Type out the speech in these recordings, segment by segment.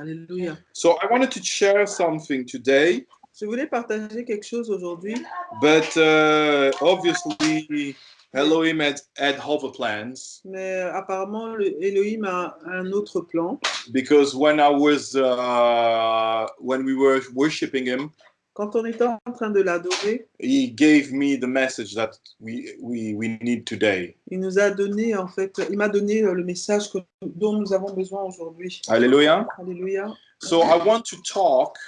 Alléluia. So I wanted to share something today, Je voulais partager quelque chose aujourd'hui, but uh, obviously Elohim had, had other plans mais apparemment le Elohim a un autre plan. because when I was uh, when we were worshiping him, Quand on était en train de l'adorer, he gave me the message that we we, we need today. il nous a donné en fait, il m'a donné euh, le message que- dont nous avons besoin aujourd'hui. Hallelujah. Alléluia. So I want to talk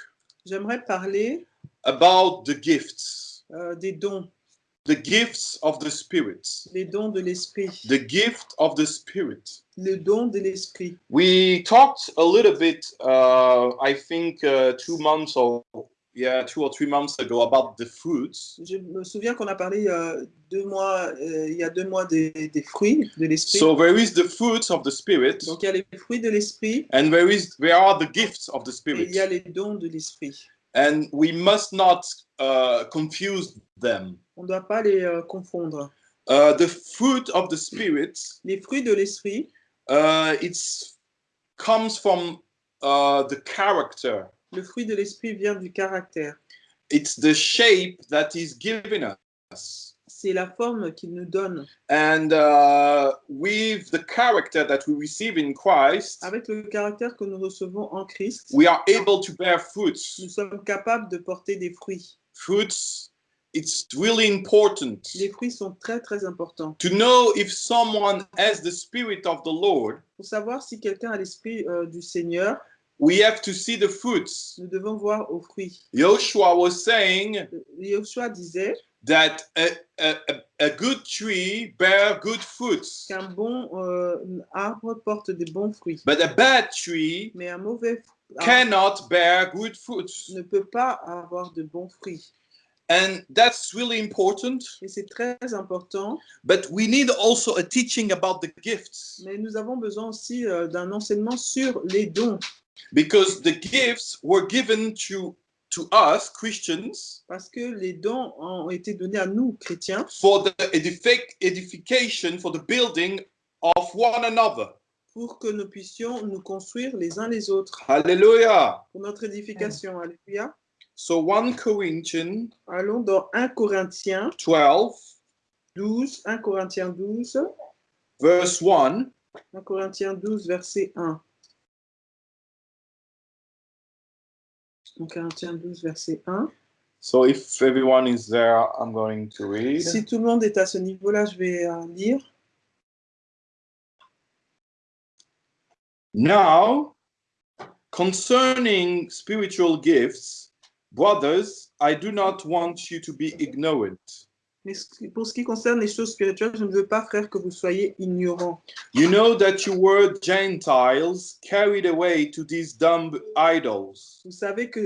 J'aimerais parler about the gifts, euh, des dons, the gifts of the Spirit, les dons de l'esprit, the gift of the Spirit. le don de l'esprit. We talked a little bit, uh, I think, uh, two months or yeah, two or three months ago about the fruits. Je me souviens qu'on a parlé euh, deux mois, euh, il y a deux mois des, des fruits de l'esprit. So there is the fruits of the Spirit, Donc il y a les fruits de l'esprit and there is there are the gifts of the et Spirit, il y a les dons de l'esprit. and we must not uh, confuse them. On ne doit pas les euh, confondre. Uh, the fruit of the Spirit, Les fruits de l'esprit, uh, it's comes from uh, the character. Le fruit de l'esprit vient du caractère. It's the shape that is given us. C'est la forme qu'il nous donne. And uh, with the character that we receive in Christ, Avec le caractère que nous recevons en Christ, we are able to bear fruits. nous sommes capables de porter des fruits. Fruits, it's really important Les fruits sont très très importants. to know if someone has the Spirit of the Lord. Pour savoir si quelqu'un a l'esprit euh, du Seigneur, We have to see the fruits. nous devons voir aux fruits. Joshua was saying Yoshua disait that a, a, a- good tree bear good fruits, qu'un bon euh, arbre porte des bons fruits, but a bad tree mais un mauvais arbre cannot bear good fruits. ne peut pas avoir de bons fruits. And that's really important. Et c'est très important, But we need also a teaching about the gifts mais nous avons besoin aussi euh, d'un enseignement sur les dons, because the gifts were given to, to us, Christians, parce que les dons ont été donnés à nous, chrétiens, for the edific- edification, for the building of one another. pour que nous puissions nous construire les uns les autres, Hallelujah. pour notre édification. Alléluia. So 1 Corinthians Allons dans 1 Corinthiens 12, 12, 1 Corinthiens 12, verse 1. 1 Corinthiens 12, verset 1. 1 Corinthiens 12, verset 1. So if everyone is there, I'm going to read. Si tout le monde est à ce niveau-là, je vais euh, lire. Now, concerning spiritual gifts, brothers, I do not want you to be ignorant. Mais pour ce qui concerne les choses spirituelles, je ne veux pas, frère, que vous soyez ignorants. You know that you were Gentiles carried away to these dumb idols. Vous savez que,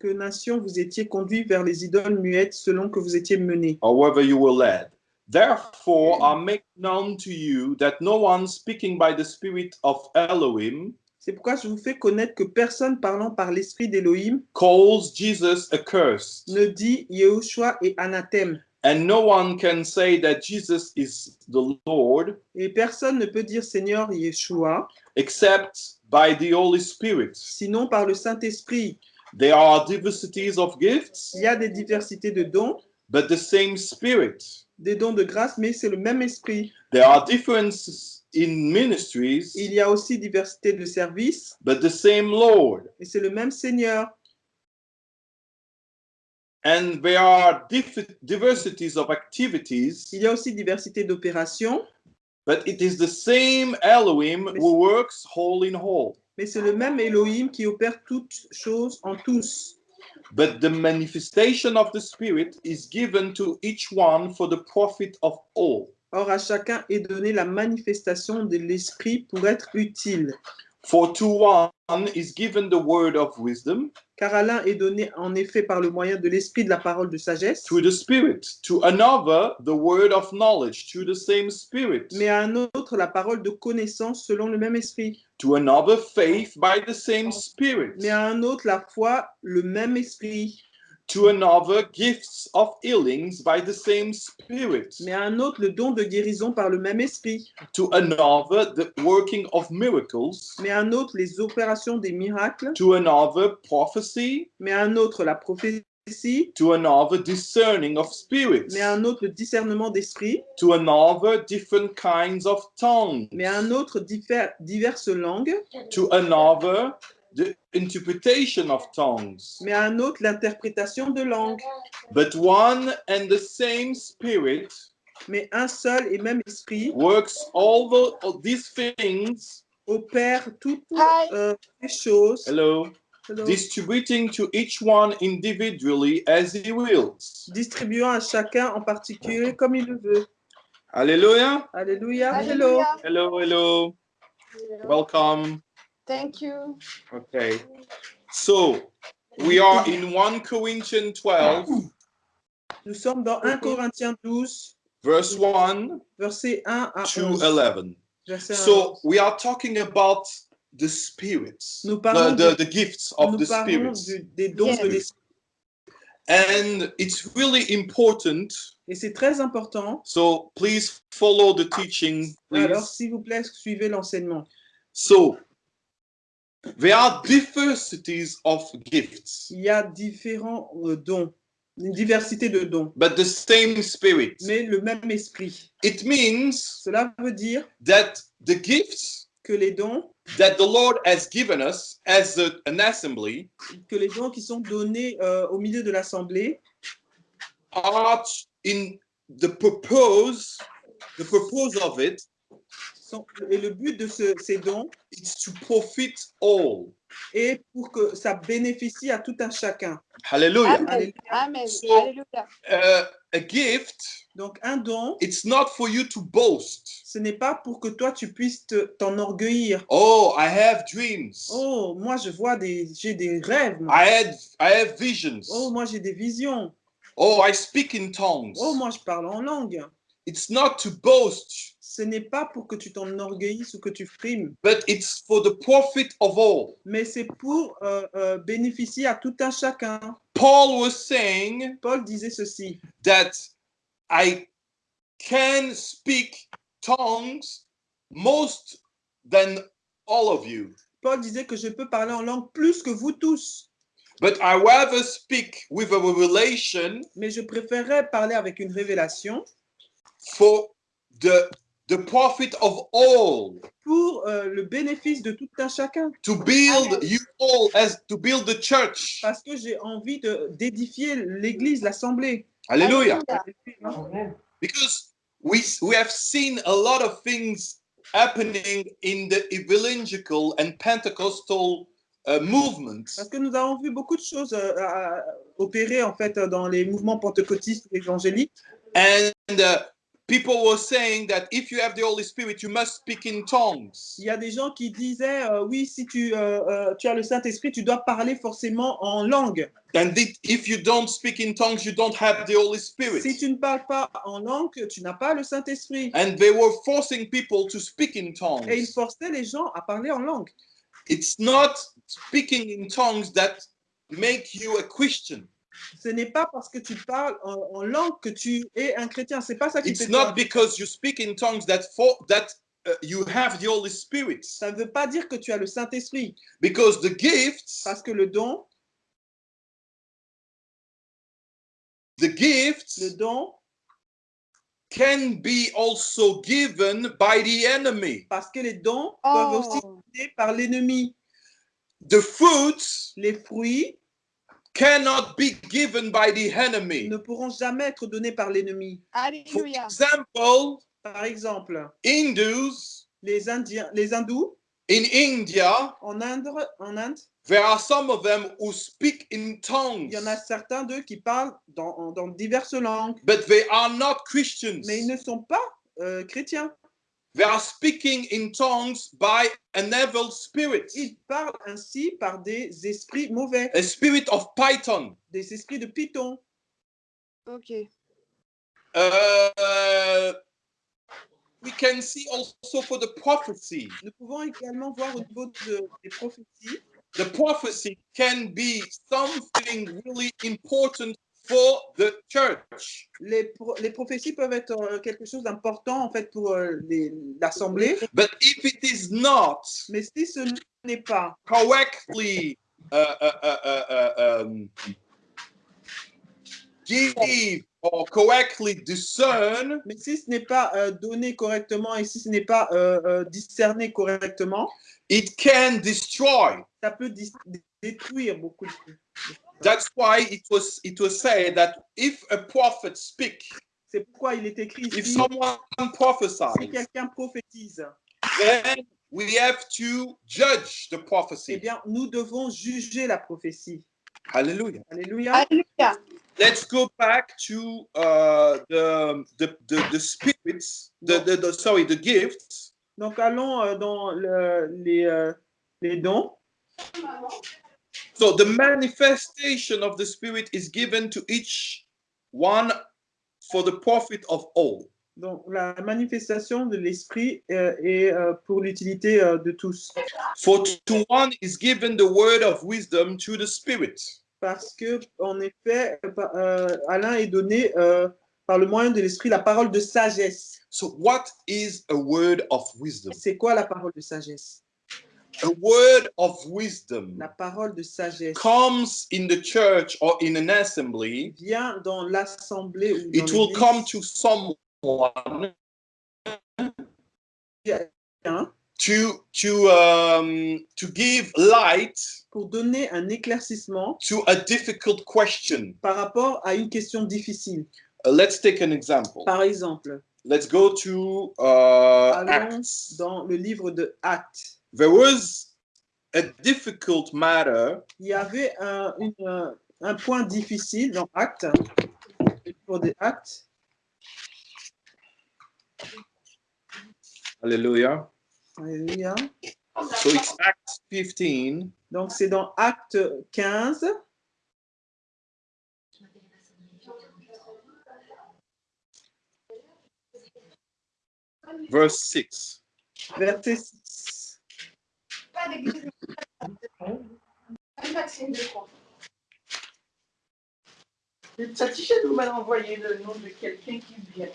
que nation vous étiez conduits vers les idoles muettes selon que vous étiez menés. or whether you were led. Therefore, I make known to you that no one speaking by the Spirit of Elohim C'est pourquoi je vous fais connaître que personne parlant par l'esprit d'Élohim calls Jesus accursed, ne dit Yehoshua et anathème. And no one can say that Jesus is the Lord Et personne ne peut dire Seigneur Yeshua, except by the Holy Spirit. sinon par le Saint-Esprit. There are diversities of gifts, Il y a des diversités de dons, but the same Spirit. des dons de grâce, mais c'est le même esprit. There are differences in ministries, Il y a aussi diversité de services, but the same Lord. et c'est le même Seigneur. And there are diversities of activities, Il y a aussi diversité d'opérations, But it is the same Elohim who works whole in whole. mais c'est le même Elohim qui opère toutes choses en tous. But the manifestation of the Spirit is given to each one for the profit of all. Or, à chacun est donnée la manifestation de l'esprit pour être utile. For to one is given the word of wisdom Car à l'un est donné en effet par le moyen de l'esprit de la parole de sagesse, through the Spirit, to another the word of knowledge through the same Spirit, mais à un autre la parole de connaissance selon le même esprit, to another faith by the same Spirit, mais à un autre la foi, le même esprit, to another gifts of healings by the same Spirit, mais à un autre le don de guérison par le même esprit, to another the working of miracles, mais à un autre les opérations des miracles, to another prophecy, mais à un autre la prophétie, to another discerning of spirits, mais à un autre le discernement d'esprit, to another different kinds of tongues, mais à un autre diverses langues, to another the interpretation of tongues. mais à un autre l'interprétation de langues, But one and the same Spirit mais un seul et même esprit works all, the, all these things, opère toutes euh, les choses, hello, Hello. distributing to each one individually as he wills. distribuant à chacun en particulier comme il le veut. Alléluia. Hello. Hallelujah. Hello, hello. Welcome. Thank you. Okay. So we are in 1 Corinthians 12, Nous sommes dans 1 Corinthiens 12, verse 1 verset 1 à to 11. 11. Verset 1 à So we are talking about the spirits, Nous the, parlons, the, de- the gifts of nous the spirits. du- des dons Yes. de l'esprit. And it's really important. Et c'est très important. So please follow the teaching, Alors, please. s'il vous plaît, suivez l'enseignement. So there are diversities of gifts, Il y a différents euh, dons, une diversité de dons, but the same spirit. mais le même esprit. It means Cela veut dire that the gifts que les dons, that the Lord has given us as a- an assembly que les dons qui sont donnés euh, au milieu de l'assemblée are in the purpose, the purpose of it sont- et le but de ce- ces dons is to profit all. est pour que ça bénéficie à tout un chacun. Hallelujah. Amen. Alléluia. Amen. So- Hallelujah. Uh, a gift, Donc un don, it's not for you to boast. ce n'est pas pour que toi tu puisses te- t'enorgueillir. Oh, I have dreams. Oh, moi je vois des, j'ai des rêves. moi. I had I have visions. Oh, moi j'ai des visions. Oh, I speak in tongues. Oh, moi je parle en langue. It's not to boast, Ce n'est pas pour que tu t'enorgueillisses ou que tu frimes, but it's for the profit of all. mais c'est pour euh, euh, bénéficier à tout un chacun. Paul was saying Paul disait ceci. that I can speak tongues most than all of you, Paul disait que je peux parler en langue plus que vous tous, but I rather speak with a revelation mais je préférerais parler avec une révélation for the the profit of all pour euh, le bénéfice de tout un chacun, to build you all as to build the church. parce que j'ai envie de d'édifier l'Église, l'Assemblée. Hallelujah. Because we we have seen a lot of things happening in the evangelical and Pentecostal uh, movements. Parce que nous avons vu beaucoup de choses euh, opérer en fait dans les mouvements pentecôtistes évangéliques. And uh, people were saying that if you have the Holy Spirit, you must speak in tongues. Il y a des gens qui disaient euh, oui, si tu, euh, euh, tu as le Saint-Esprit, tu dois parler forcément en langue. And if you don't speak in tongues, you don't have the Holy Spirit. Si tu ne parles pas en langue, tu n'as pas le Saint-Esprit. And they were forcing people to speak in Et ils tongues. forçaient les gens à parler en langue. It's not speaking in tongues that make you a Christian. Ce n'est pas parce que tu parles en, en langue que tu es un chrétien. C'est pas ça qui It's fait not because you speak in tongues that for that uh, you have the Holy Spirit. Ça ne veut pas dire que tu as le Saint-Esprit. Because the gifts, Parce que le don, the gifts le don, can be also given by the enemy. parce que les dons peuvent aussi Oh, être donnés par l'ennemi. The fruits Les fruits cannot be given by the enemy. ne pourront jamais être donnés par l'ennemi. For example, Par exemple, Hindus les Indiens, les hindous in India, en Inde, en Inde, there are some of them who speak in il tongues, y en a certains d'eux qui parlent dans, dans diverses langues, but they are not Christians. mais ils ne sont pas euh, chrétiens. They are speaking in tongues by an evil spirit, Ils parlent ainsi par des esprits mauvais, a spirit of Python. des esprits de Python. Okay. Uh, we can see also for the prophecy. Nous pouvons également voir au niveau de- des prophéties, the prophecy can be something really important for the church. Les, pro- les prophéties peuvent être euh, quelque chose d'important en fait pour euh, l'assemblée, But if it is not mais si ce n'est pas correctly uh, uh, uh, uh, uh, um, give or correctly discern, Mais si ce n'est pas euh, donné correctement et si ce n'est pas euh, euh, discerné correctement, it can destroy. ça peut détruire beaucoup de choses. That's why it was it was said that if a prophet speak, C'est pourquoi il est écrit if ici, someone si prophesies, quelqu'un prophétise, then we have to judge the eh prophecy. bien, nous devons juger la prophétie. Hallelujah. Alléluia. Alléluia. Let's go back to uh, the, the the the spirits, the, the, the sorry, the gifts. Donc, allons euh, dans le- les, euh, les dons. So the manifestation of the Spirit is given to each one for the profit of all. Donc, la manifestation de l'esprit euh, est euh, pour l'utilité euh, de tous. For to one is given the word of wisdom to the Spirit. Parce que, en effet, euh, par- euh, à l'un est donné euh, par le moyen de l'esprit la parole de sagesse. So what is a word of wisdom? C'est quoi la parole de sagesse? A word of wisdom La parole de sagesse comes in the church or in an assembly. vient dans l'assemblée ou dans It will come to someone to to um, to give light pour donner un éclaircissement to a difficult question. par rapport à une question difficile. Uh, let's take an example. Par exemple, Let's go to uh, allons Acts. dans le livre de Actes. There was a difficult matter Il y avait un, une- un point difficile dans Actes, livre des Actes. Hallelujah. Alléluia. So it's Acts 15, Donc, c'est dans Acte 15, verse 6. verset 6. Pas d'église. Maxime de Croix. Satisha nous m'a envoyé le nom de quelqu'un qui vient.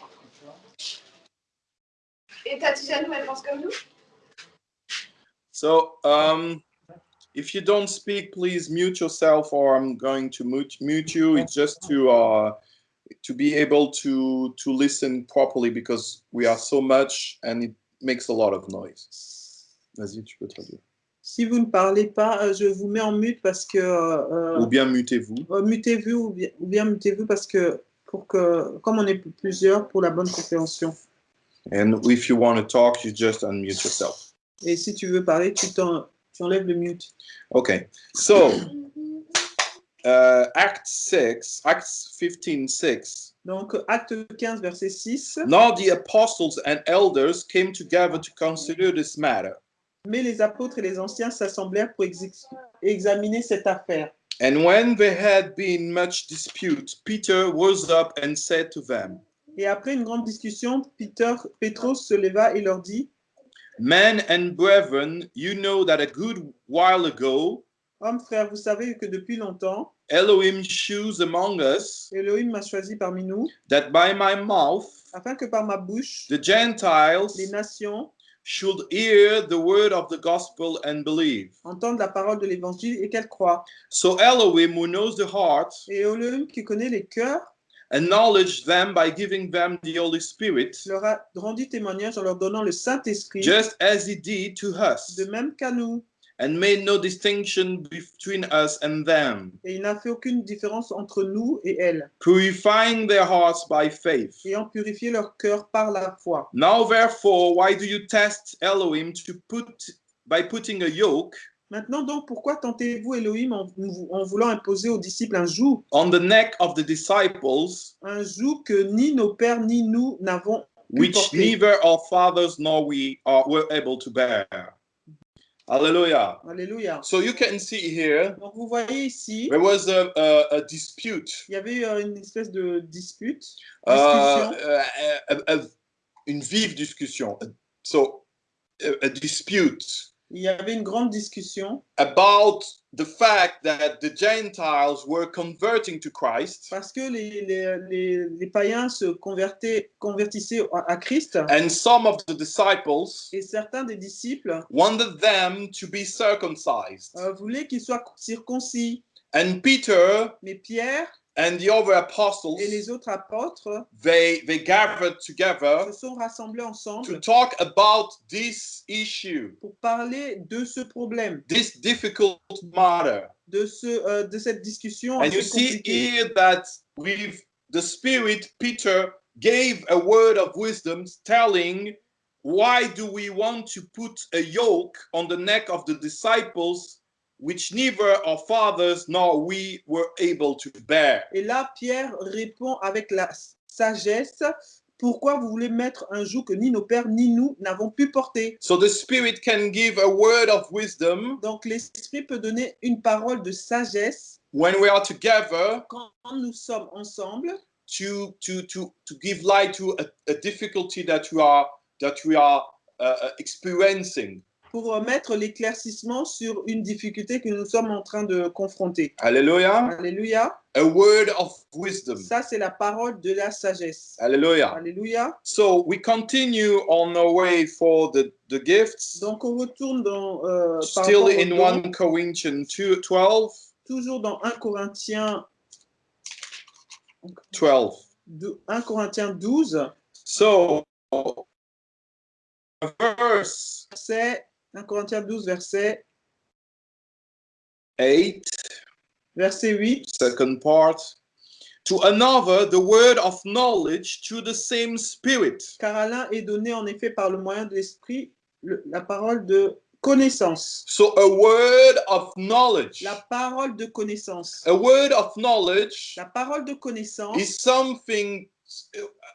Et Tati Janou, elle pense comme nous So um, if you don't speak, please mute yourself, or I'm going to mute, mute you. It's just to uh, to be able to to listen properly because we are so much and it makes a lot of noise. Vas-y, tu peux traduire. Si vous ne parlez pas, euh, je vous mets en mute parce que. euh, Ou bien mutez-vous. euh, mutez-vous ou bien, bien mutez-vous parce que, pour que, comme on est plusieurs, pour la bonne compréhension. And if you want to talk, you just unmute yourself. Et si tu veux parler, tu, t'en- tu enlèves le mute. Okay. So uh, Act 6, Acts 15, 6. Donc, acte 15, verset 6. Now the apostles and elders came together to consider this matter. Mais les apôtres et les anciens s'assemblèrent pour ex- examiner cette affaire. And when there had been much dispute, Peter rose up and said to them, Et après une grande discussion, Peter, Pétros se leva et leur dit Men and brethren, you know that a good while ago Hommes, frères, vous savez que depuis longtemps, Elohim chose among us Elohim m'a choisi parmi nous, that by my mouth afin que par ma bouche, the Gentiles les nations should hear the word of the gospel and believe. entendent la parole de l'évangile et qu'elles croient. So Elohim, who knows the heart, Et Elohim, qui connaît les cœurs, acknowledged them by giving them the Holy Spirit, leur a rendu témoignage en leur donnant le Saint-Esprit, just as he did to us, de même qu'à nous. And made no distinction between us and them, Et il n'a fait aucune différence entre nous et elles, purifying their hearts by faith. ayant purifié leur cœur par la foi. Now, therefore, why do you test Elohim to put by putting a yoke Maintenant donc, pourquoi tentez-vous Elohim en, en voulant imposer aux disciples un joug, on the neck of the disciples, un joug que ni nos pères ni nous n'avons pu which neither our fathers nor we are were able to bear? Hallelujah. Alléluia. So you can see here Donc vous voyez ici, there was a, a, a dispute, il y avait eu euh, une espèce de dispute, uh, discussion, uh, a- a- une vive discussion. So a, a dispute il y avait une grande discussion about the fact that the Gentiles were converting to Christ parce que les, les, les, les païens se convertaient, convertissaient à à Christ and some of the disciples et certains des disciples wanted them to be circumcised. euh, voulaient qu'ils soient circoncis. And Peter Mais Pierre and the other apostles et les autres apôtres they they gathered together se sont rassemblés to talk about this issue, pour parler de ce problème, this difficult matter. de, ce, euh, de cette discussion And you see here that with the Spirit, Peter gave a word of wisdom telling, Why do we want to put a yoke on the neck of the disciples, which neither our fathers nor we were able to bear? Et là, Pierre répond avec la sagesse, pourquoi vous voulez mettre un joug que ni nos pères ni nous n'avons pu porter? So the Spirit can give a word of wisdom Donc l'Esprit peut donner une parole de sagesse when we are together quand nous sommes ensemble to, to, to, to give light to a, a difficulty that we are, that we are uh, uh, experiencing. Pour mettre l'éclaircissement sur une difficulté que nous sommes en train de confronter. Hallelujah. Alléluia. A word of wisdom. Ça, c'est la parole de la sagesse. Hallelujah. Alléluia. So we continue on our way for the, the gifts, Donc, on retourne dans, euh, still in dons, 1 Corinthians 2, 12. toujours dans 1 Corinthiens, 12. 1 Corinthiens 12, So, verse verset, 1 Corinthiens 12, verset, 8, verset 8. second part. To another, the word of knowledge to the same spirit. Car à l'un est donné en effet par le moyen de l'esprit le- la parole de connaissance. So, a word of knowledge. La parole de connaissance. A word of knowledge La parole de connaissance, is something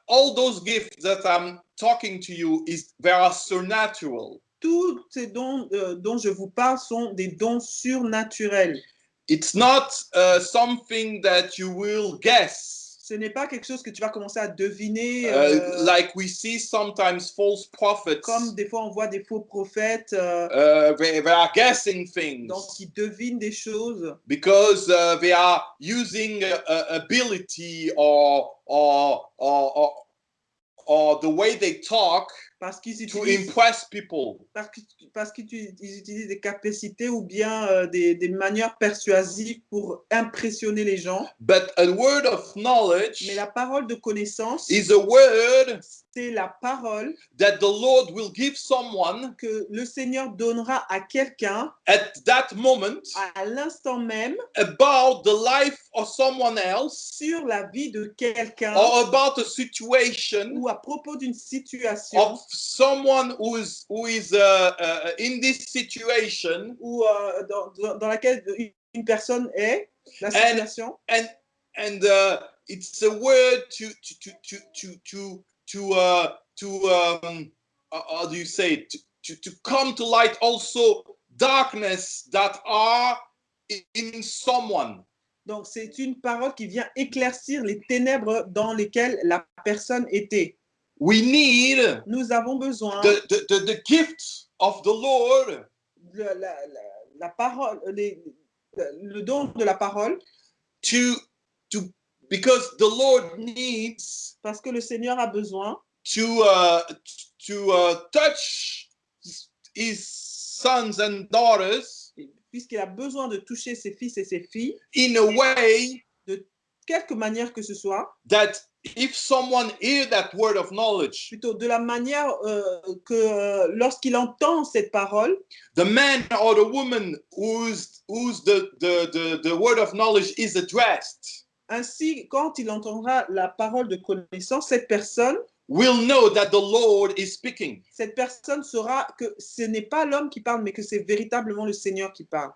all those gifts that i'm talking to you is they are supernatural tous ces dons euh, dont je vous parle sont des dons surnaturels. it's not uh, something that you will guess. Ce n'est pas quelque chose que tu vas commencer à deviner, Uh, euh, like we see sometimes false prophets. comme des fois on voit des faux prophètes, euh, uh, they, they are guessing things. donc qui devinent des choses. Because uh, they are using uh, ability or, or or or or the way they talk parce qu'ils to utilisent, impress people parce qu'ils utilisent des capacités ou bien euh, des, des manières persuasives pour impressionner les gens. but a word of knowledge Mais la parole de connaissance, is a word c'est la parole that the Lord will give someone que le Seigneur donnera à quelqu'un at that moment à l'instant même about the life of someone else sur la vie de quelqu'un or about a situation ou à propos d'une situation of someone who is who is uh, uh, in this situation ou euh, dans, dans- laquelle une- personne est, la situation, and and uh, it's a word to to to to to to to uh, to um uh, how do you say it? to, to to come to light also darkness that are in someone donc c'est une parole qui vient éclaircir les ténèbres dans lesquelles la personne était. We need Nous avons besoin the, the, the, the gift of the Lord. de la, la- la parole, les- le don de la parole, to to because the Lord needs parce que le Seigneur a besoin to uh, to uh, touch his sons and daughters puisqu'il a besoin de toucher ses fils et ses filles, in a way quelque manière que ce soit, that if someone hear that word of knowledge, plutôt de la manière euh, que euh, lorsqu'il entend cette parole, the man or the woman whose whose the the the, the word of knowledge is addressed ainsi quand il entendra la parole de connaissance, cette personne, will know that the Lord is speaking. cette personne saura que ce n'est pas l'homme qui parle, mais que c'est véritablement le Seigneur qui parle.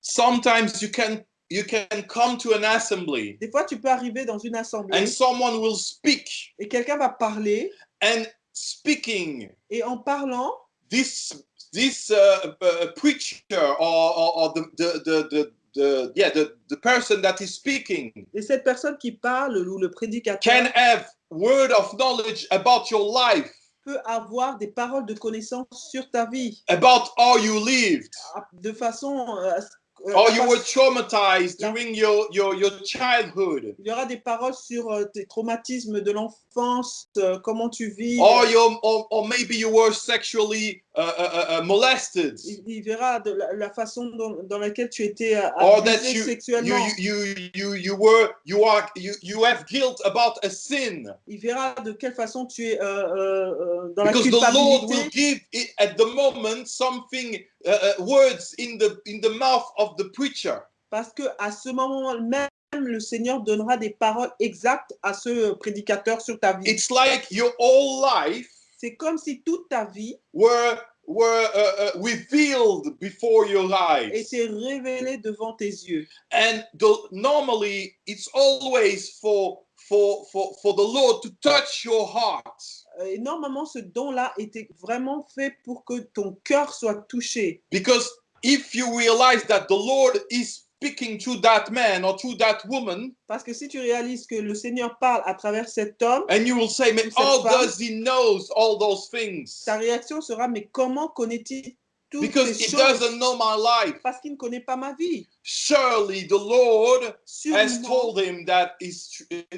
Sometimes you can you can come to an assembly Des fois, tu peux arriver dans une assemblée and someone will speak et quelqu'un va parler and speaking. et en parlant, this this uh, uh, preacher or, or, or the, the, the, the, the yeah the, the person that is speaking et cette personne qui parle ou le prédicateur can have word of knowledge about your life peux avoir des paroles de connaissance sur ta vie. about how you lived, de façon euh, à ce- euh, la you were traumatized during your, your, your childhood, il y aura des paroles sur euh, tes traumatismes de l'enfance, euh, comment tu vis. or, your, or, or maybe you were sexually uh, uh, uh, molested, il, il verra de la, la façon dont- dans laquelle tu étais euh, that abusé you, you, sexuellement. you, you, you, were, you are, you, you have guilt about a sin. Il verra de quelle façon tu es euh, euh, euh, dans la Because the Lord will culpabilité. give it at the moment something, uh, uh, words in the, in the mouth of the preacher. Parce que à ce moment même, le Seigneur donnera des paroles exactes à ce prédicateur sur ta vie. It's like your whole life C'est comme si toute ta vie were were uh, uh, revealed before your eyes était révélée devant tes yeux. and the, normally it's always for for for for the lord to touch your heart Euh, Et normalement, ce don-là était vraiment fait pour que ton cœur soit touché. because if you realize that the lord is speaking to that man or to that woman Parce que si tu réalises que le Seigneur parle à travers cet homme, and you will say Cette how femme. does he knows all those things? ta réaction sera mais comment connaît-il toutes because ces he choses doesn't know my life Parce qu'il ne connaît pas ma vie. surely the lord has Sûrement, told him that is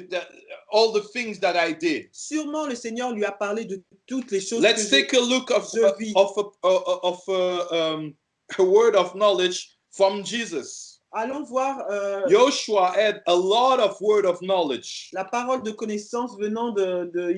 that all the things that i did sûrement le Seigneur lui a parlé de toutes les choses Let's que j'ai- take a look of je vis. of a, uh, of a, um, a word of knowledge from Jesus. Allons voir euh, Joshua had a lot of word of knowledge. la parole de connaissance venant de, de.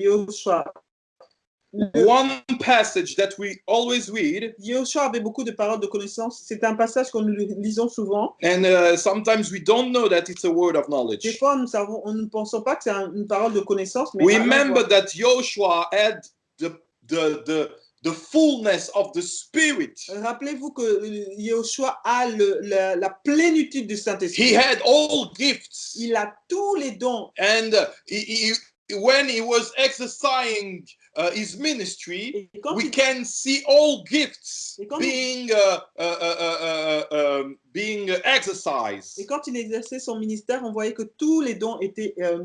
Le- One passage that we always read, Yahushua avait beaucoup de paroles de connaissance. C'est un passage que nous lisons souvent. and uh, sometimes we don't know that it's a word of Des knowledge. fois, nous savons, on ne pensons pas que c'est un- une parole de connaissance, mais Remember that Joshua had the the the the fullness of the Spirit. rappelez-vous que Yahushua a le- la, la plénitude du He Saint-Esprit. had all gifts, Il a tous les dons. and uh, he, he, when he was exercising uh, his ministry, Et quand, we il, can see all gifts being uh, uh, uh, uh, uh, um, being exercised. et quand il exerçait son ministère, on voyait que tous les dons étaient euh,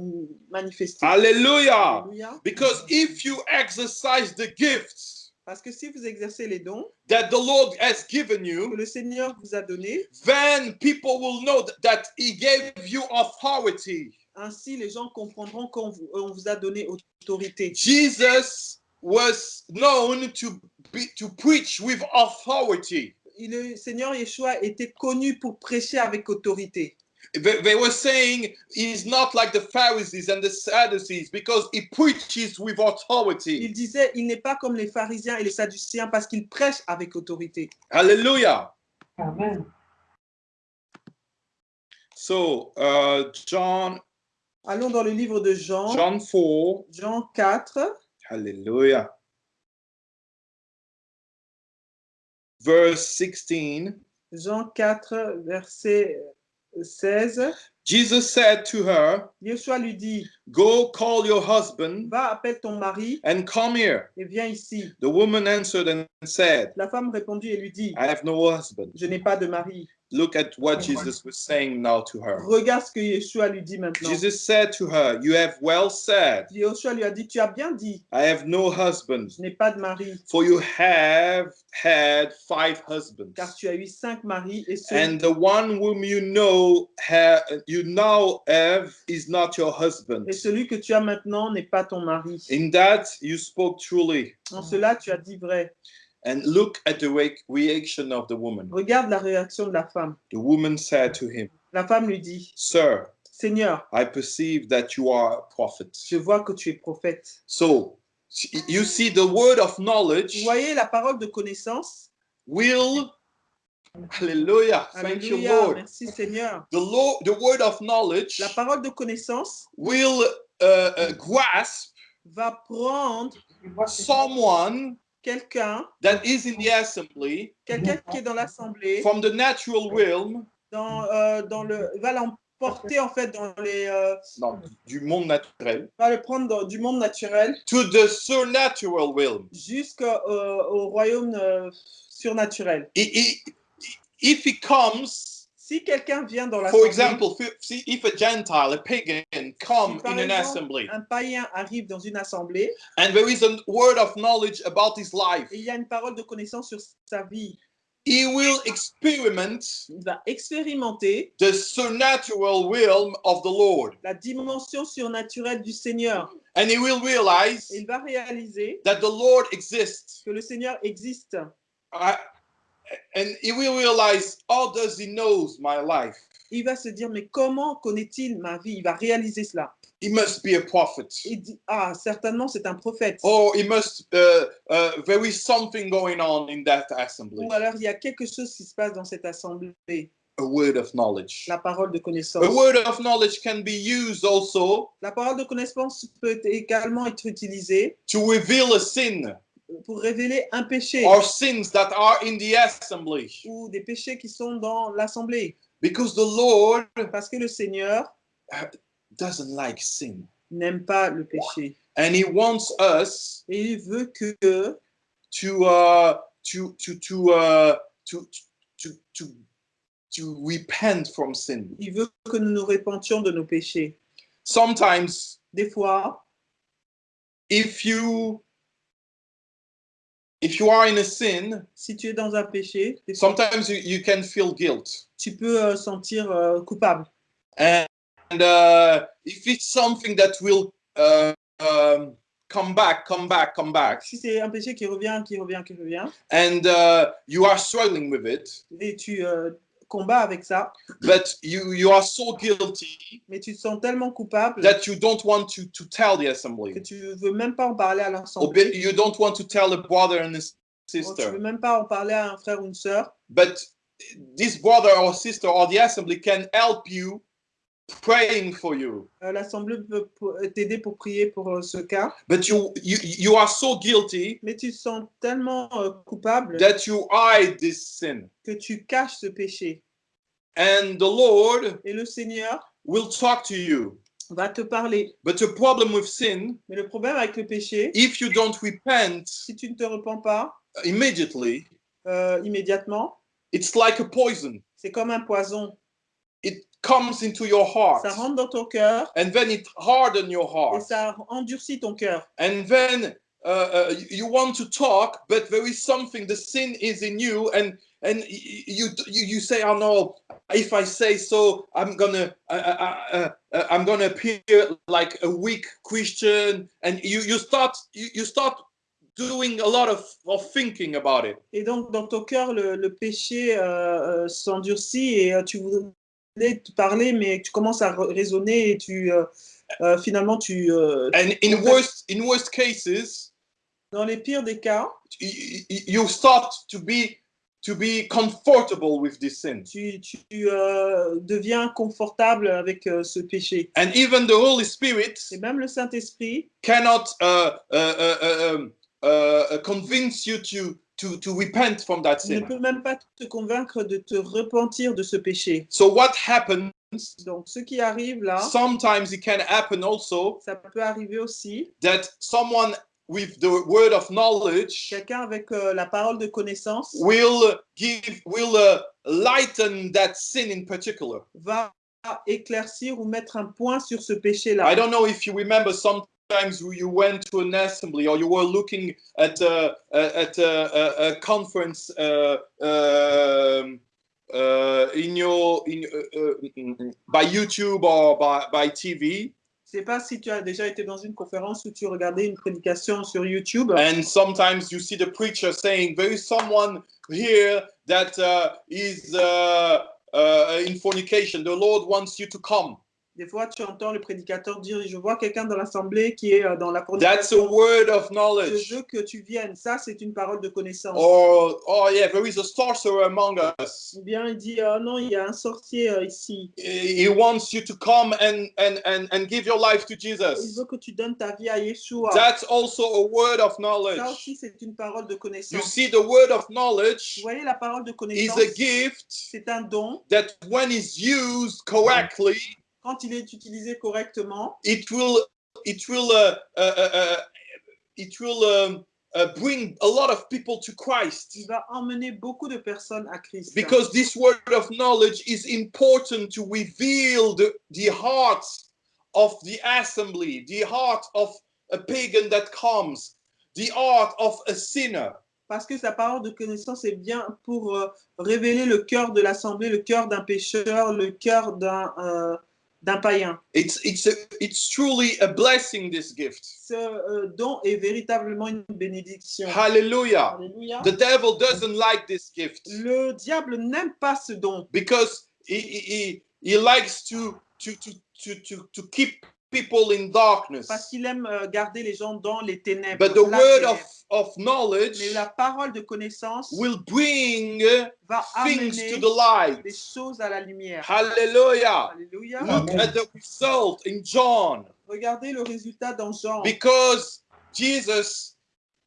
manifestés. Alléluia. Because if you exercise the gifts Parce que si vous exercez les dons that the Lord has given que you, le Seigneur vous a donnés, then people will know th- that He gave you authority. ainsi les gens comprendront qu'on vous, on vous a donné autorité. Jesus was known to be to preach with authority. Le Seigneur Yeshua était connu pour prêcher avec autorité. They, they were saying he's not like the Pharisees and the Sadducees because he preaches with authority. Il disait, il n'est pas comme les pharisiens et les sadduciens parce qu'il prêche avec autorité. Hallelujah. Amen. So, uh, John, Allons dans le livre de Jean, John 4. Jean 4, Hallelujah. Verse 16. Jean 4, verset 16. Jesus said to her, Yeshua lui dit, Go call your husband va, appelle ton mari and come here. et viens ici. The woman answered and said, La femme répondit et lui dit, I have no husband. je n'ai pas de mari. Look at what Jesus was saying now to her. Regarde ce que Yeshua lui dit maintenant. Jesus said to her, You have well said, Yeshua lui a dit, tu as bien dit, I have no husband, je n'ai pas de mari, for you have had five husbands. car tu as eu cinq maris et celui, And the one whom you know ha- you now have is not your husband. et celui que tu as maintenant n'est pas ton mari. In that you spoke truly. En cela, tu as dit vrai. And look at the re- reaction of the woman. Regarde la réaction de la femme. The woman said to him, La femme lui dit, Sir, Seigneur, I perceive that you are a prophet. je vois que tu es prophète. So you see, the word of Vous knowledge voyez la parole de connaissance will. Hallelujah. Thank you, Alléluia, Lord. merci Seigneur. The, Lord, the word of knowledge La parole de connaissance will uh, uh, grasp va prendre someone quelqu'un, that is in the assembly quelqu'un qui est dans l'assemblée, from the natural realm, dans, euh, dans le, va l'emporter en fait dans les, euh, non, du monde naturel, va le prendre dans- du monde naturel to the supernatural realm. jusqu'au au royaume euh, surnaturel. I- If he comes Si quelqu'un vient dans For l'assemblée, example, if- a Gentile, a pagan, come in an assembly un païen arrive dans une assemblée and there is a word of knowledge about his life, et il y a une parole de connaissance sur sa vie, he will experiment il va expérimenter the supernatural realm of the Lord. la dimension surnaturelle du Seigneur. And he will realize Et il va réaliser that the Lord exists. que le Seigneur existe. I- and he will realize, how does he knows my life? Il va se dire, mais comment connaît-il ma vie? Il va réaliser cela. He must be a prophet. Il dit, ah, certainement, c'est un prophète. Or he must, uh, uh, there is something going on in that assembly. Ou alors, il y a quelque chose qui se passe dans cette assemblée, A word of knowledge. la parole de connaissance. A word of knowledge can be used also La parole de connaissance peut également être utilisée to reveal a sin pour révéler un péché or sins that are in the assembly. ou des péchés qui sont dans l'assemblée. Because the Lord Parce que le Seigneur doesn't like sin. n'aime pas le péché. And he wants us Et il veut que to uh, to to to uh, to to to to repent from sin. il veut que nous nous répentions de nos péchés. Sometimes, Des fois, if you if you are in a sin, si tu es dans un péché, sometimes you, you can feel guilt. tu peux euh, sentir euh, coupable. And uh, if it's something that will uh, um, come back, come back, come back, Si c'est un péché qui revient, qui revient, qui revient, and uh, you are struggling with it, et tu euh, combats avec ça, but you you are so guilty mais tu te sens tellement coupable that you don't want to to tell the que assembly, tu veux même pas en parler à l'assemblée. you don't want to tell a brother and a ou Tu veux sister. même pas en parler à un frère ou une sœur. But this brother or sister or the assembly can help you praying for you. Euh, L'assemblée peut pour- t'aider pour prier pour euh, ce cas, But you you you are so guilty mais tu sens tellement euh, coupable that you hide this sin. que tu caches ce péché. And the Lord Et le Seigneur will talk to you. va te parler. But the problem with sin, Mais le problème avec le péché, if you don't repent si tu ne te repens pas immediately, euh, immédiatement, it's like a poison. c'est comme un poison. It comes into your heart, Ça rentre dans ton cœur and then it hardens your et heart. ça endurcit ton cœur. And then uh, uh, you want to talk, but there is something. The sin is in you, and and you you, you say, "Oh no! If I say so, I'm gonna uh, uh, uh, uh, I'm gonna appear like a weak Christian." And you you start you, you start doing a lot of, of thinking about it. Et donc, dans ton cœur, le, le péché euh, euh, s'endurcit et euh, tu te parler, mais tu commences à ra- raisonner et tu, euh, euh, finalement, tu, euh, And in worst in worst cases, dans les pires des cas, you start to be to be comfortable with this sin. tu, tu euh, deviens confortable avec euh, ce péché. And even the Holy Spirit Et même le Saint-Esprit cannot uh, uh, uh, convince you to, to, to repent from that ne sin. peut même pas te convaincre de te repentir de ce péché. So what happens? Donc, ce qui arrive là, Sometimes it can happen also ça peut arriver aussi. that someone with the word of knowledge Quelqu'un avec euh, la parole de connaissance will give will uh, lighten that sin in particular. va éclaircir ou mettre un point sur ce I péché-là. don't know if you remember sometimes you you went to an assembly or you were looking at a, at a, a, conference uh, um, uh, in your in uh, uh, by YouTube or by, by TV, Je sais pas si tu as déjà été dans une conférence où tu regardais une prédication sur YouTube. and sometimes you see the preacher saying there is someone here that uh, is uh, uh, in fornication. The Lord wants you to come. Des fois, tu entends le prédicateur dire Je vois quelqu'un dans l'assemblée qui est euh, dans la That's a fornication. word of Je knowledge. veux que tu viennes. Ça, c'est une parole de connaissance. Or oh yeah, there is a sorcerer among us. Ou bien il dit Oh non, il y a un sorcier euh, ici. He wants you to come and, and, and, and give your life to Il Jesus. veut que tu donnes ta vie à Yeshua. That's also a word of Ça knowledge. aussi, c'est une parole de You connaissance. see, the word of Vous knowledge voyez, la parole de is connaissance, a gift c'est un don. that when it's used correctly, Quand il est utilisé correctement, it will it will uh, uh, uh, uh, it will um, uh, bring a lot of people to Christ. il va emmener beaucoup de personnes à Christ. Because this word of knowledge is important to reveal the, the hearts of the assembly, the heart of a pagan that comes, the heart of a sinner. Parce que sa parole de connaissance est bien pour euh, révéler le cœur de l'assemblée, le cœur d'un pécheur, le cœur d'un euh, d'un païen. It's it's a, it's truly a blessing this gift. Ce euh, don est véritablement une bénédiction. Hallelujah. The devil doesn't like this gift Le diable n'aime pas ce don because he he, he, he likes to, to to to to to keep people in darkness. parce qu'il aime euh, garder les gens dans les ténèbres. But the word of of knowledge Mais la parole de connaissance will bring va things amener to the light. des choses à la lumière. Hallelujah. Alléluia. Look at the result in John. Regardez le résultat dans Jean. Because Jesus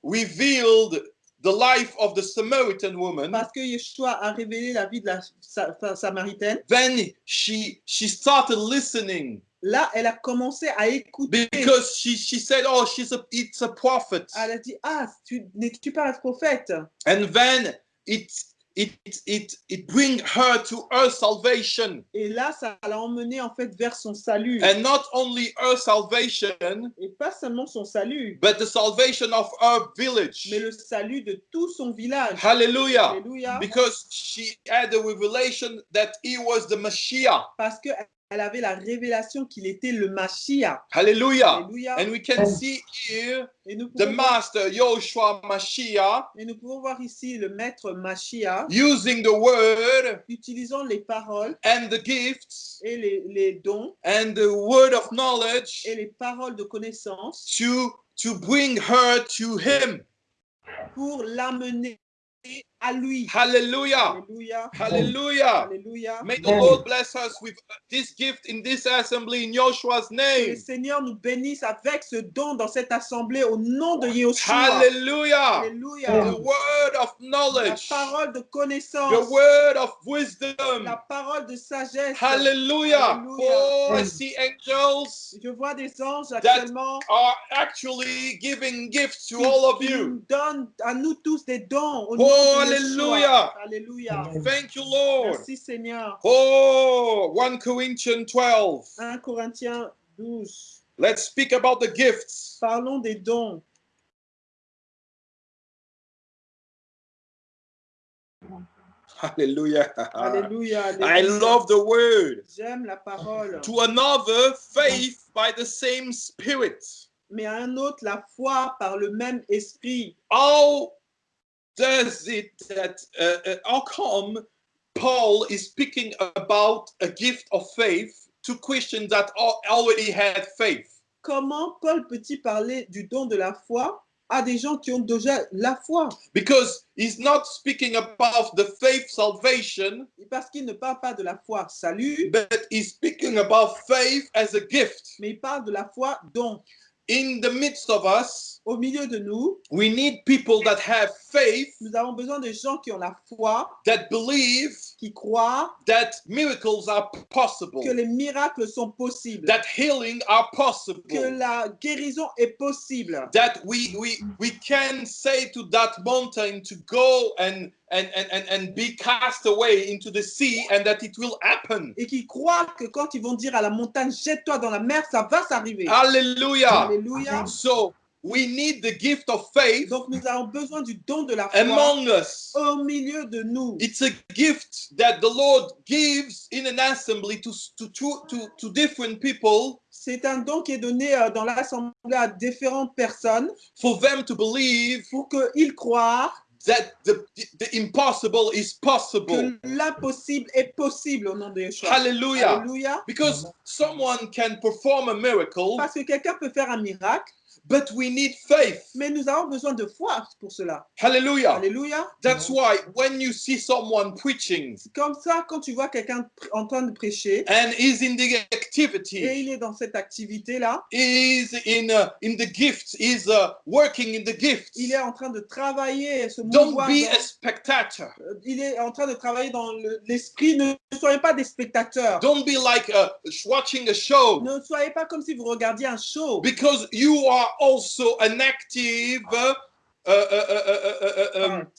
revealed the life of the Samaritan woman, Parce que Yeshua a révélé la vie de la sa- sa- Samaritaine. then she she started listening Là, elle a commencé à écouter. because she she said, "Oh, she's a it's a prophet," Elle a dit, ah, tu- n'es-tu pas un prophète? And then it it it it bring her to her salvation, Et là, ça l'a emmené en fait vers son salut. and not only her salvation, Et pas seulement son salut, but the salvation of her village. mais le salut de tout son village. Hallelujah. Alléluia. Because she had a revelation that he was the Messiah. Parce qu'elle avait la révélation qu'il était le Mashiach. Hallelujah. Alléluia. And we can see here Et nous, the pouvons voir, master Joshua Mashiach et nous pouvons voir ici le maître Mashiach using the word utilisant les paroles and the gifts et les, les dons and the word of knowledge et les paroles de connaissance to to bring her to him. pour l'amener à lui. Hallelujah. Alléluia. Hallelujah. Alléluia. May the Lord bless us with this gift in this assembly in Joshua's Que le name. Seigneur nous bénisse avec ce don dans cette assemblée au nom de Yeshua. Hallelujah. Alléluia. The word of La knowledge. parole de The connaissance. word of wisdom. La parole de sagesse. Hallelujah. Hallelujah. Oh, I see angels Je vois des anges actuellement are actually giving gifts to all of qui you. donnent à nous tous des dons au Oh, hallelujah. Alléluia. Thank you, Lord. Merci Seigneur. Oh, 1 Corinthians 12. 1 Corinthiens 12. Let's speak about the gifts. Parlons des dons. Hallelujah. Alléluia. I love the word. J'aime la parole. To another, faith by the same Spirit. Mais à un autre, la foi par le même esprit. How does it that, uh, uh, how come Paul is speaking about a gift of faith to Christians that al- already had faith? Comment Paul peut-il parler du don de la foi à des gens qui ont déjà la foi Because he's not speaking about the faith salvation, Parce qu'il ne parle pas de la foi salut, but he's speaking about faith as a gift. mais il parle de la foi don. In the midst of us, Au milieu de nous, we need people that have faith, nous avons besoin de gens qui ont la foi, that believe qui croient that miracles are possible, que les miracles sont possibles, that healing are possible, que la guérison est possible, that we we we can say to that mountain to go and and and and, and be cast away into the sea and that it will happen. et qui croient que quand ils vont dire à la montagne, jette-toi dans la mer, ça va s'arriver. Hallelujah. Alléluia. So we need the gift of faith Donc nous avons besoin du don de la foi among us. au milieu de nous. It's a gift that the Lord gives in an assembly to to to to, to different people C'est un don qui est donné euh, dans l'assemblée à différentes personnes for them to believe pour qu'ils croient that the, the impossible is possible. que l'impossible est possible au nom de Yeshua. Hallelujah. Alléluia. Because someone can perform a miracle, Parce que quelqu'un peut faire un miracle, but we need faith. mais nous avons besoin de foi pour cela. Hallelujah. Alléluia. That's why when you see someone preaching C'est Comme ça, quand tu vois quelqu'un en train de prêcher and is in the et activity, il est dans cette activité-là, is in uh, in the gift, is uh, working in the gift. il est en train de travailler et se Don't be dans- a spectator. euh, il est en train de travailler dans le- l'esprit. ne soyez pas des spectateurs. Don't be like uh, watching a show Ne soyez pas comme si vous regardiez un show. because you are also an active uh, uh, uh, uh, uh, uh, uh, um, Part.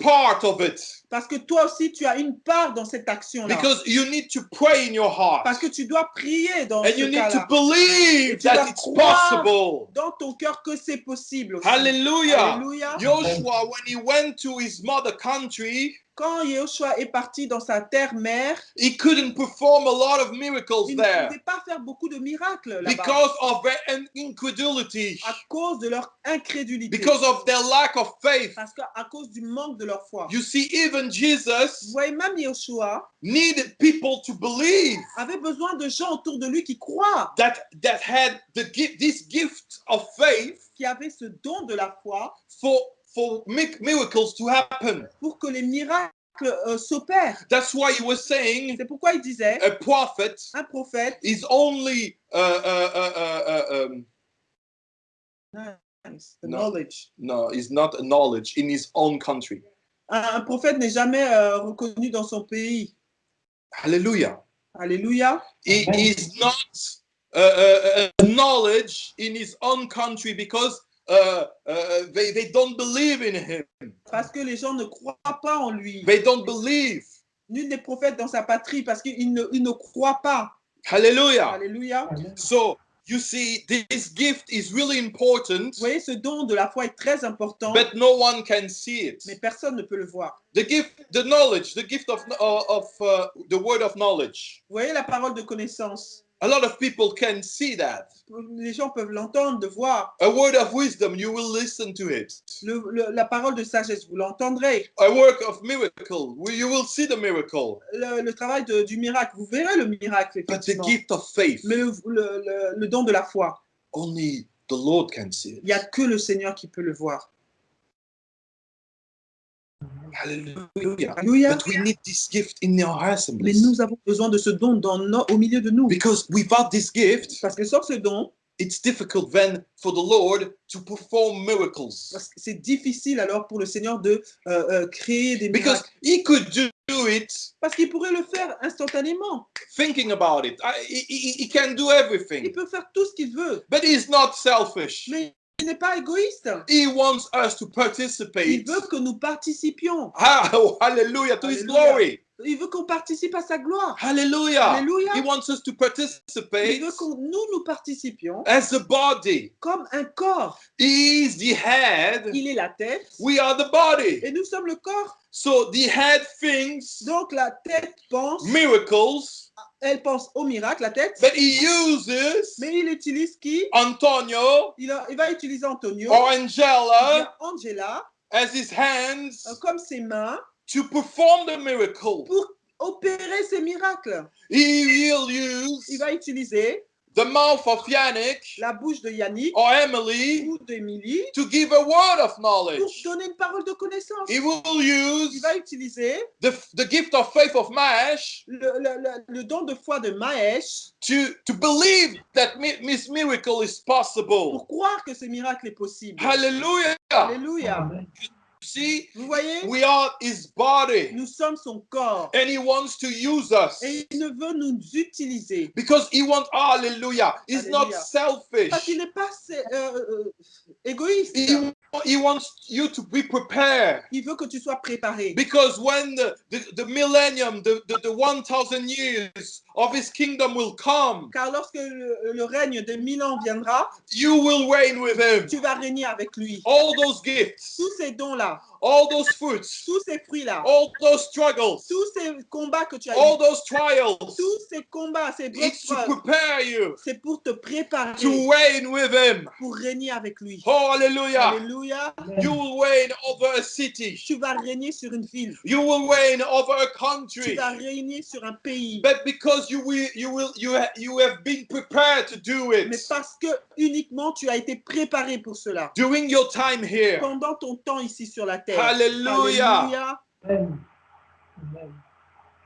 part of it Parce que toi aussi, tu as une part dans cette action-là. because you need to pray in your heart Parce que tu dois prier dans and ce you need to believe Et tu that dois it's possible. dans ton cœur que c'est possible. aussi. Hallelujah. Alléluia. Joshua, when he went to his mother country, Quand Yeshua est parti dans sa terre-mère, he couldn't perform a lot of miracles il ne there pouvait pas faire beaucoup de miracles là-bas because of their in- incredulity, à cause de leur incrédulité. because of their lack of faith. Parce qu'à cause du manque de leur foi. You see, even Vous Jesus même Yeshua needed people to believe avait besoin de gens autour de lui qui croient, that that had the gift, this gift of faith qui avaient ce don de la foi for for mi- miracles to happen. pour que les miracles euh, s'opèrent. That's why he was saying C'est pourquoi il disait, a prophet un prophète, is only uh, uh, uh, uh, uh, um, nice, No. knowledge. no, is not a knowledge in his own country. Un, prophète n'est jamais euh, reconnu dans son pays. Hallelujah. Alléluia. He is not uh, uh, uh, knowledge in his own country because uh, uh, they, they don't believe in him. Parce que les gens ne croient pas en lui. They don't believe. Nul n'est prophète dans sa patrie parce qu'il ne, il ne croit pas. Hallelujah. Alléluia. So you see, this gift is really important, Vous voyez, ce don de la foi est très important, but no one can see it. mais personne ne peut le voir. The gift, the knowledge, the gift of of uh, the word of knowledge. Vous voyez la parole de connaissance. A lot of people can see that. Les gens peuvent l'entendre, de voir. A word of wisdom, you will listen to it. Le- le- la parole de sagesse, vous l'entendrez. A work of miracle, you will see the miracle. Le, le travail de- du miracle, vous verrez le miracle, But the gift of faith, Mais le, don de la foi, only the Lord can see il n'y a it. que le Seigneur qui peut le voir. Hallelujah. Alléluia. But we need this gift in our Mais nous avons besoin de ce don dans nos- au milieu de nous. Because without this gift, Parce que sans ce don, it's difficult then for the Lord to perform miracles. parce que c'est difficile alors pour le Seigneur de euh, euh, créer des Because miracles. He could do it Parce qu'il pourrait le faire instantanément. thinking about it. I- He, he- can do Il everything. peut faire tout ce qu'il veut. But He's not selfish. Mais il n'est pas égoïste. He wants us to Il participate. veut que nous participions. Ah, oh, hallelujah to His Hallelujah. glory. Il veut qu'on participe à sa gloire. Hallelujah. Alléluia. He wants us to Il participate veut que nous, nous participions as a body. comme un corps. He is the head. Il est la tête We are the body. et nous sommes le corps. So the head thinks Donc la tête pense, miracles, elle pense au miracle, la tête, but he uses mais il utilise qui? Antonio il, a- il va utiliser Antonio, or ou Angela Angela, as his hands euh, comme ses mains to perform the miracle. pour opérer ces miracles. He will Il use va utiliser the mouth of Yannick la bouche de Yannick or Emily ou to give a word of pour knowledge. donner une parole de connaissance. He will Il use va utiliser the, the gift of faith of Mash le, le- le- le don de foi de Maësh to, to believe that mi- this miracle is possible. pour croire que ce miracle est possible. Hallelujah. Alléluia. See, Vous voyez, we are his body. Nous sommes son corps. And he wants to use us. Et il ne veut nous utiliser. Because he wants hallelujah he's not selfish. Parce qu'il n'est pas euh, euh, égoïste. he, he wants you to be prepared. Il veut que tu sois préparé. because when the, the, the millennium the, the, the 1000 years of his kingdom will come Car lorsque le, le règne de mille ans viendra, you will reign with him tu vas régner avec lui. all those gifts Tous ces dons-là, all those fruits tous ces fruits-là, all those struggles tous ces combats que tu as all eus, those trials tous ces combats, ces it's to épreuves, prepare you c'est pour te préparer to reign with him pour régner avec lui. oh hallelujah Alléluia. You will reign over a city. Tu vas régner sur une ville. You will reign over a Tu country. vas régner sur un pays. But because you will, you will, you ha- you have been prepared to do it Mais parce que uniquement tu as été préparé pour cela. during your time here. Pendant ton temps ici sur la terre. Hallelujah. Alléluia.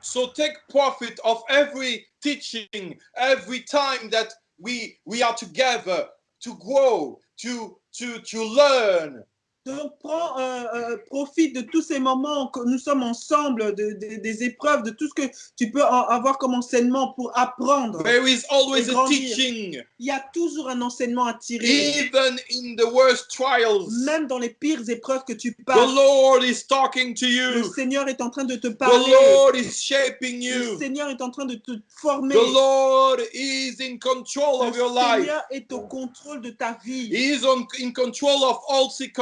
So take profit of every teaching, every time that we we are together to grow, to to to learn, Donc, prends, euh, euh, profite de tous ces moments que nous sommes ensemble, de- de- des épreuves, de tout ce que tu peux en- avoir comme enseignement pour apprendre. There is always Et a grandir. teaching, Il y a toujours un enseignement à tirer, even in the worst trials. même dans les pires épreuves que tu The passes. Lord is talking to Le you. Seigneur est en train de te The parler. Lord is shaping Le you. Seigneur est en train de te former. The Lord is in control of Le your life. Seigneur est au contrôle de ta vie. He is on, in control of all Il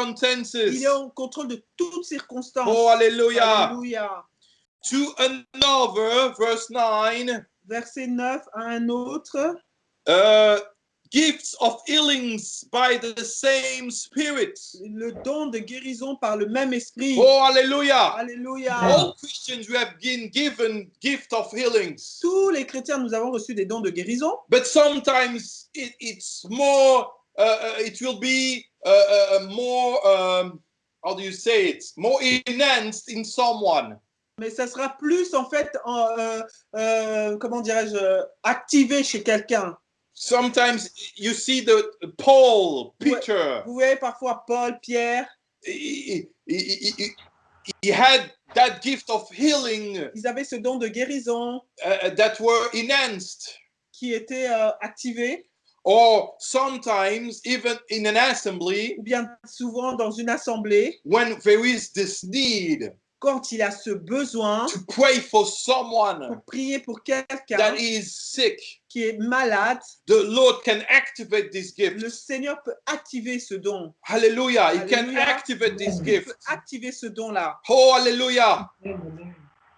circumstances. est au contrôle de toutes circonstances. Oh, hallelujah. Alléluia. To another, verse 9, Verset 9 à un autre. uh, gifts of healings by the same Spirit. Le don de guérison par le même esprit. Oh, hallelujah. Alléluia. All Christians, we have been given gift of healings. Tous les chrétiens, nous avons reçu des dons de guérison. But sometimes it, it's more, it will be uh, uh, more, um, how do you say it? More enhanced in someone. Mais ça sera plus, en fait, euh, euh, comment dirais-je, activé chez quelqu'un. Sometimes you see the Paul, Peter, Vous voyez parfois Paul, Pierre, he, he, he, he- had that gift of healing ils avaient ce don de guérison uh, that were enhanced. qui était euh, activé, Or sometimes even in an assembly, ou bien souvent dans une assemblée, when there is this need quand il a ce besoin to pray for someone pour prier pour quelqu'un that is sick, qui est malade, the Lord can activate this gift. le Seigneur peut activer ce don. Hallelujah. He can activate this Il gift. peut activer ce don-là. Oh, hallelujah.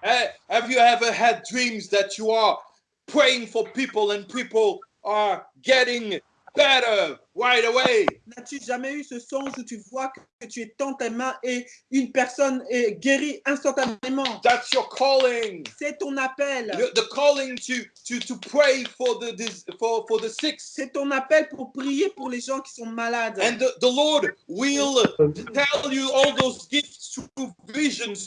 Eh, Have you ever had dreams that you are praying for people and people are getting better right away? N'as-tu jamais eu ce songe où tu vois que tu dans tes mains et une personne est guérie instantanément? That's your calling. C'est ton appel. The calling to to to pray for the for for the sick. C'est ton appel pour prier pour les gens qui sont malades. And the, the Lord will tell you all those gifts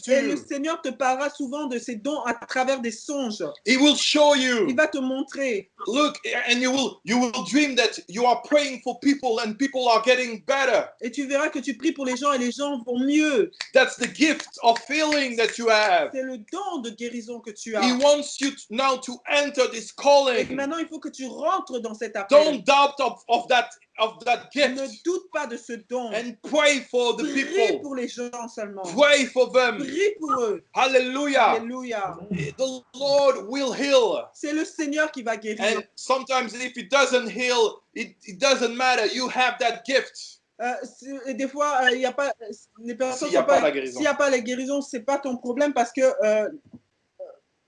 Et le. Seigneur te parlera souvent de ces dons à travers des songes. He will show Il you. va te montrer. Look, and you will you will dream that you are praying for people and people are getting better. Et tu verras que tu pries pour les gens et les gens vont mieux. That's the gift of healing that you have. C'est le don de guérison que tu He as. wants you to- now to enter this Et calling. maintenant, il faut que tu rentres dans cet appel. Don't doubt of, of that of that Ne gift doute pas de ce don. and pray for the Prie people. pour les gens seulement. Pray for them. Prie pour eux. Hallelujah. Alléluia. The Lord will heal. C'est le Seigneur qui va guérir. And sometimes if it doesn't heal, it, it doesn't matter. You have that gift. Euh, des fois, euh, il y a pas les personnes S'il y a pas la guérison. S'il n'y a pas la guérison, c'est pas ton problème parce que euh,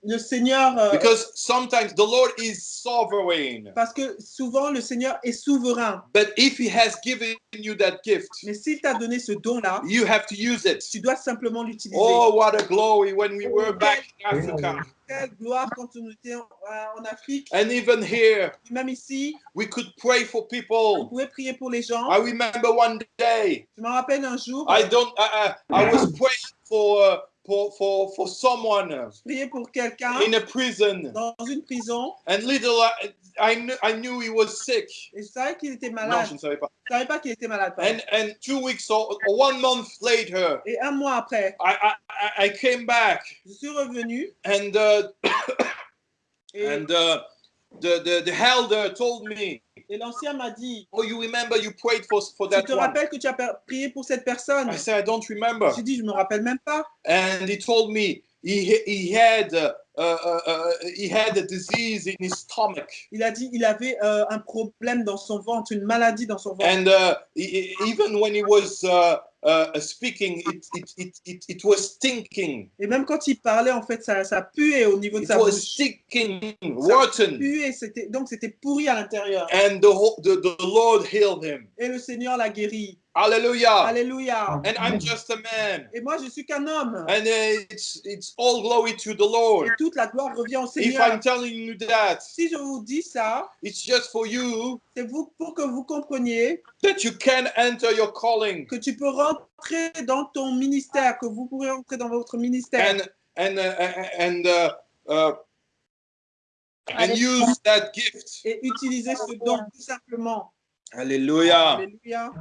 le Seigneur, euh, Because sometimes the Lord is sovereign. parce que souvent le Seigneur est souverain. But if He has given you that gift, Mais s'il t'a donné ce don-là, you have to use it. tu dois simplement l'utiliser. Oh, what a glory when we were back in Africa. Quelle gloire quand nous étions euh, en Afrique, And even here, même ici, we could pray for on people. pouvait prier pour les gens. I remember one day, Je me rappelle un jour, I don't, I, I, I was praying for, uh, for, for, for someone prier pour quelqu'un in a prison. dans une prison And little I, I, knew, I knew he was sick. et je savais qu'il était Non, malade. je ne savais pas. Je savais pas qu'il était malade. pardon. And, and two weeks or, or one month later, Et un mois après, I, I, I- I came back je suis revenu and, uh, et, and uh, the, the, the elder told me, et l'ancien m'a dit, Oh, you remember you prayed for, for tu that te one? rappelles que tu as prié pour cette personne? I said, I don't remember. J'ai dit, je me rappelle même pas. And he told me he, he, had, uh, uh, uh, he had a disease in his stomach. Il a dit, il avait euh, un problème dans son ventre, une maladie dans son ventre. And uh, he- he- even when he was uh, uh, speaking, it, it, it, it, it was stinking. Et même quand il parlait, en fait, ça, ça puait au niveau de It sa was bouche. stinking, Ça rotten. puait, c'était, donc c'était pourri à l'intérieur. And the, the, the Lord healed him. Et le Seigneur l'a guéri. Hallelujah. Alléluia. And I'm just a man. Et moi, je suis qu'un homme. And it's, it's all glory to the Et Lord. toute la gloire revient au If Seigneur. I'm telling you that, Si je vous dis ça, it's just for you c'est vous pour que vous compreniez that you can enter your calling. que tu peux rentrer dans ton ministère, que vous pourrez rentrer dans votre ministère. and and uh, and uh, uh, and Allez. use that gift. et utiliser ce don tout simplement. Hallelujah. Alléluia.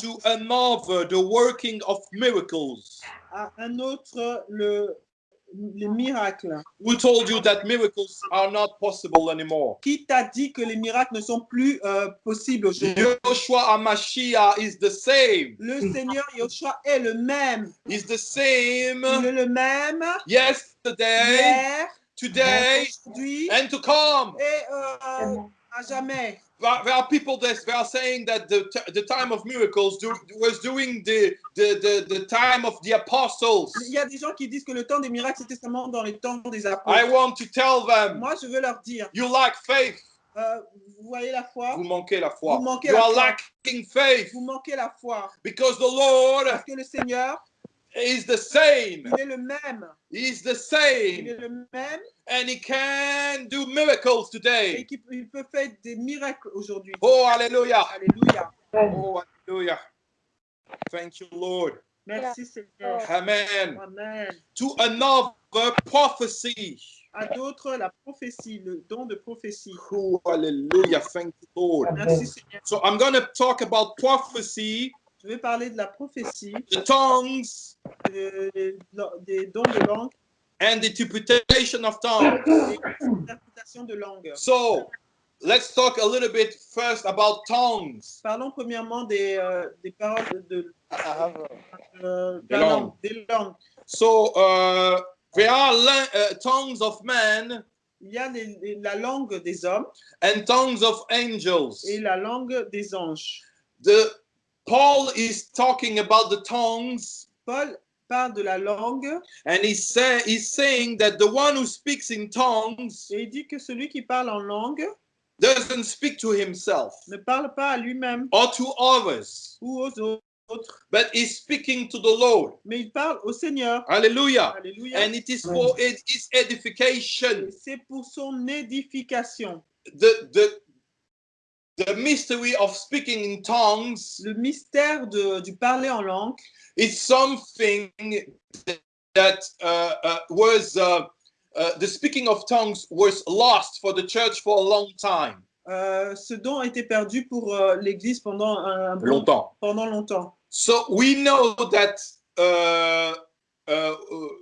to another the working of miracles. À un autre, le, les miracles. Who told you that miracles are not possible anymore? Qui t'a dit que les miracles ne sont plus euh, possibles aujourd'hui? Joshua Amashiach is the same. Le Seigneur Yoshua est le même. Is the same Il est le même yesterday, hier, today, aujourd'hui and to come. et euh, à jamais. There are people that they are saying that the, time of miracles do, was during the, the, the, the time of the apostles. Il y a des gens qui disent que le temps des miracles, c'était seulement dans les temps des I apôtres. want to tell them, Moi, je veux leur dire, you lack faith. euh, vous voyez la foi? Vous manquez la foi. Vous manquez You la are foi. lacking faith Vous manquez la foi. because the Lord Parce que le Seigneur, is the same. il est le même. He's the Il same. est le même And he can do miracles et today. qu'il peut- il peut faire des miracles aujourd'hui. Oh, hallelujah. Alléluia. Oh, hallelujah. Thank you, Lord. Merci Seigneur. Amen. Amen. To another prophecy. À d'autres, la prophétie, le don de prophétie. Oh, hallelujah. Thank you, Lord. Merci Seigneur. So I'm going to talk about prophecy, Je vais parler de la prophétie, the tongues, de- des dons de langue and the interpretation of tongues. l'interprétation de langue. So let's talk a little bit first about tongues. Parlons premièrement des, euh, des paroles de, de- euh, Des la langues. langue, des langues. So uh, there are uh, tongues of men Il y a les- les- la langue des hommes and tongues of angels. et la langue des anges. The Paul is talking about the tongues, Paul parle de la langue and he say he's saying that the one who speaks in tongues et il dit que celui qui parle en langue doesn't speak to himself ne parle pas à lui-même or to others, ou aux autres, but is speaking to the Lord. mais il parle au Seigneur. Hallelujah. Alléluia. And it is for his edification. Et C'est pour son édification. The the the mystery of speaking in tongues Le mystère de- du parler en langue, is something that uh, uh, was uh, uh, the speaking of tongues was lost for the church for a long time. euh, ce don a été perdu pour euh, l'Église pendant un Longtemps. pendant longtemps. So we know that uh, uh, uh,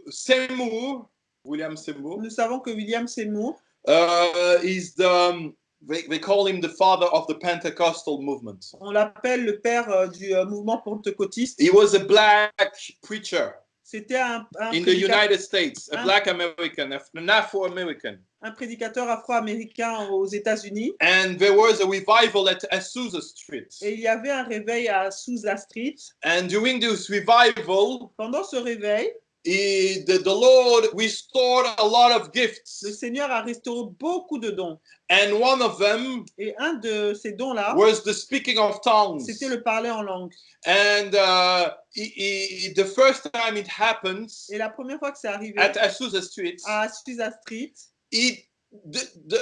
Seymour, William Seymour, Nous savons que William Seymour uh, is the um, they, they call him the father of the Pentecostal movement. On l'appelle le père euh, du euh, mouvement pentecôtiste. He was a black preacher C'était un, un in the prédicateur, United States, a Huh? black American, an Afro-American. un prédicateur afro-américain aux États-Unis. And there was a revival at Azusa Street. Et il y avait un réveil à Sousa Street. And during this revival, Pendant ce réveil, he, the, the Lord restored a lot of le gifts. Seigneur a restauré beaucoup de dons. And one of them Et un de ces dons-là, was the speaking of tongues. c'était le parler en langue. And uh, he, he- the first time it happens Et la première fois que c'est arrivé at Azusa Street, à Sousa Street, he, the, the,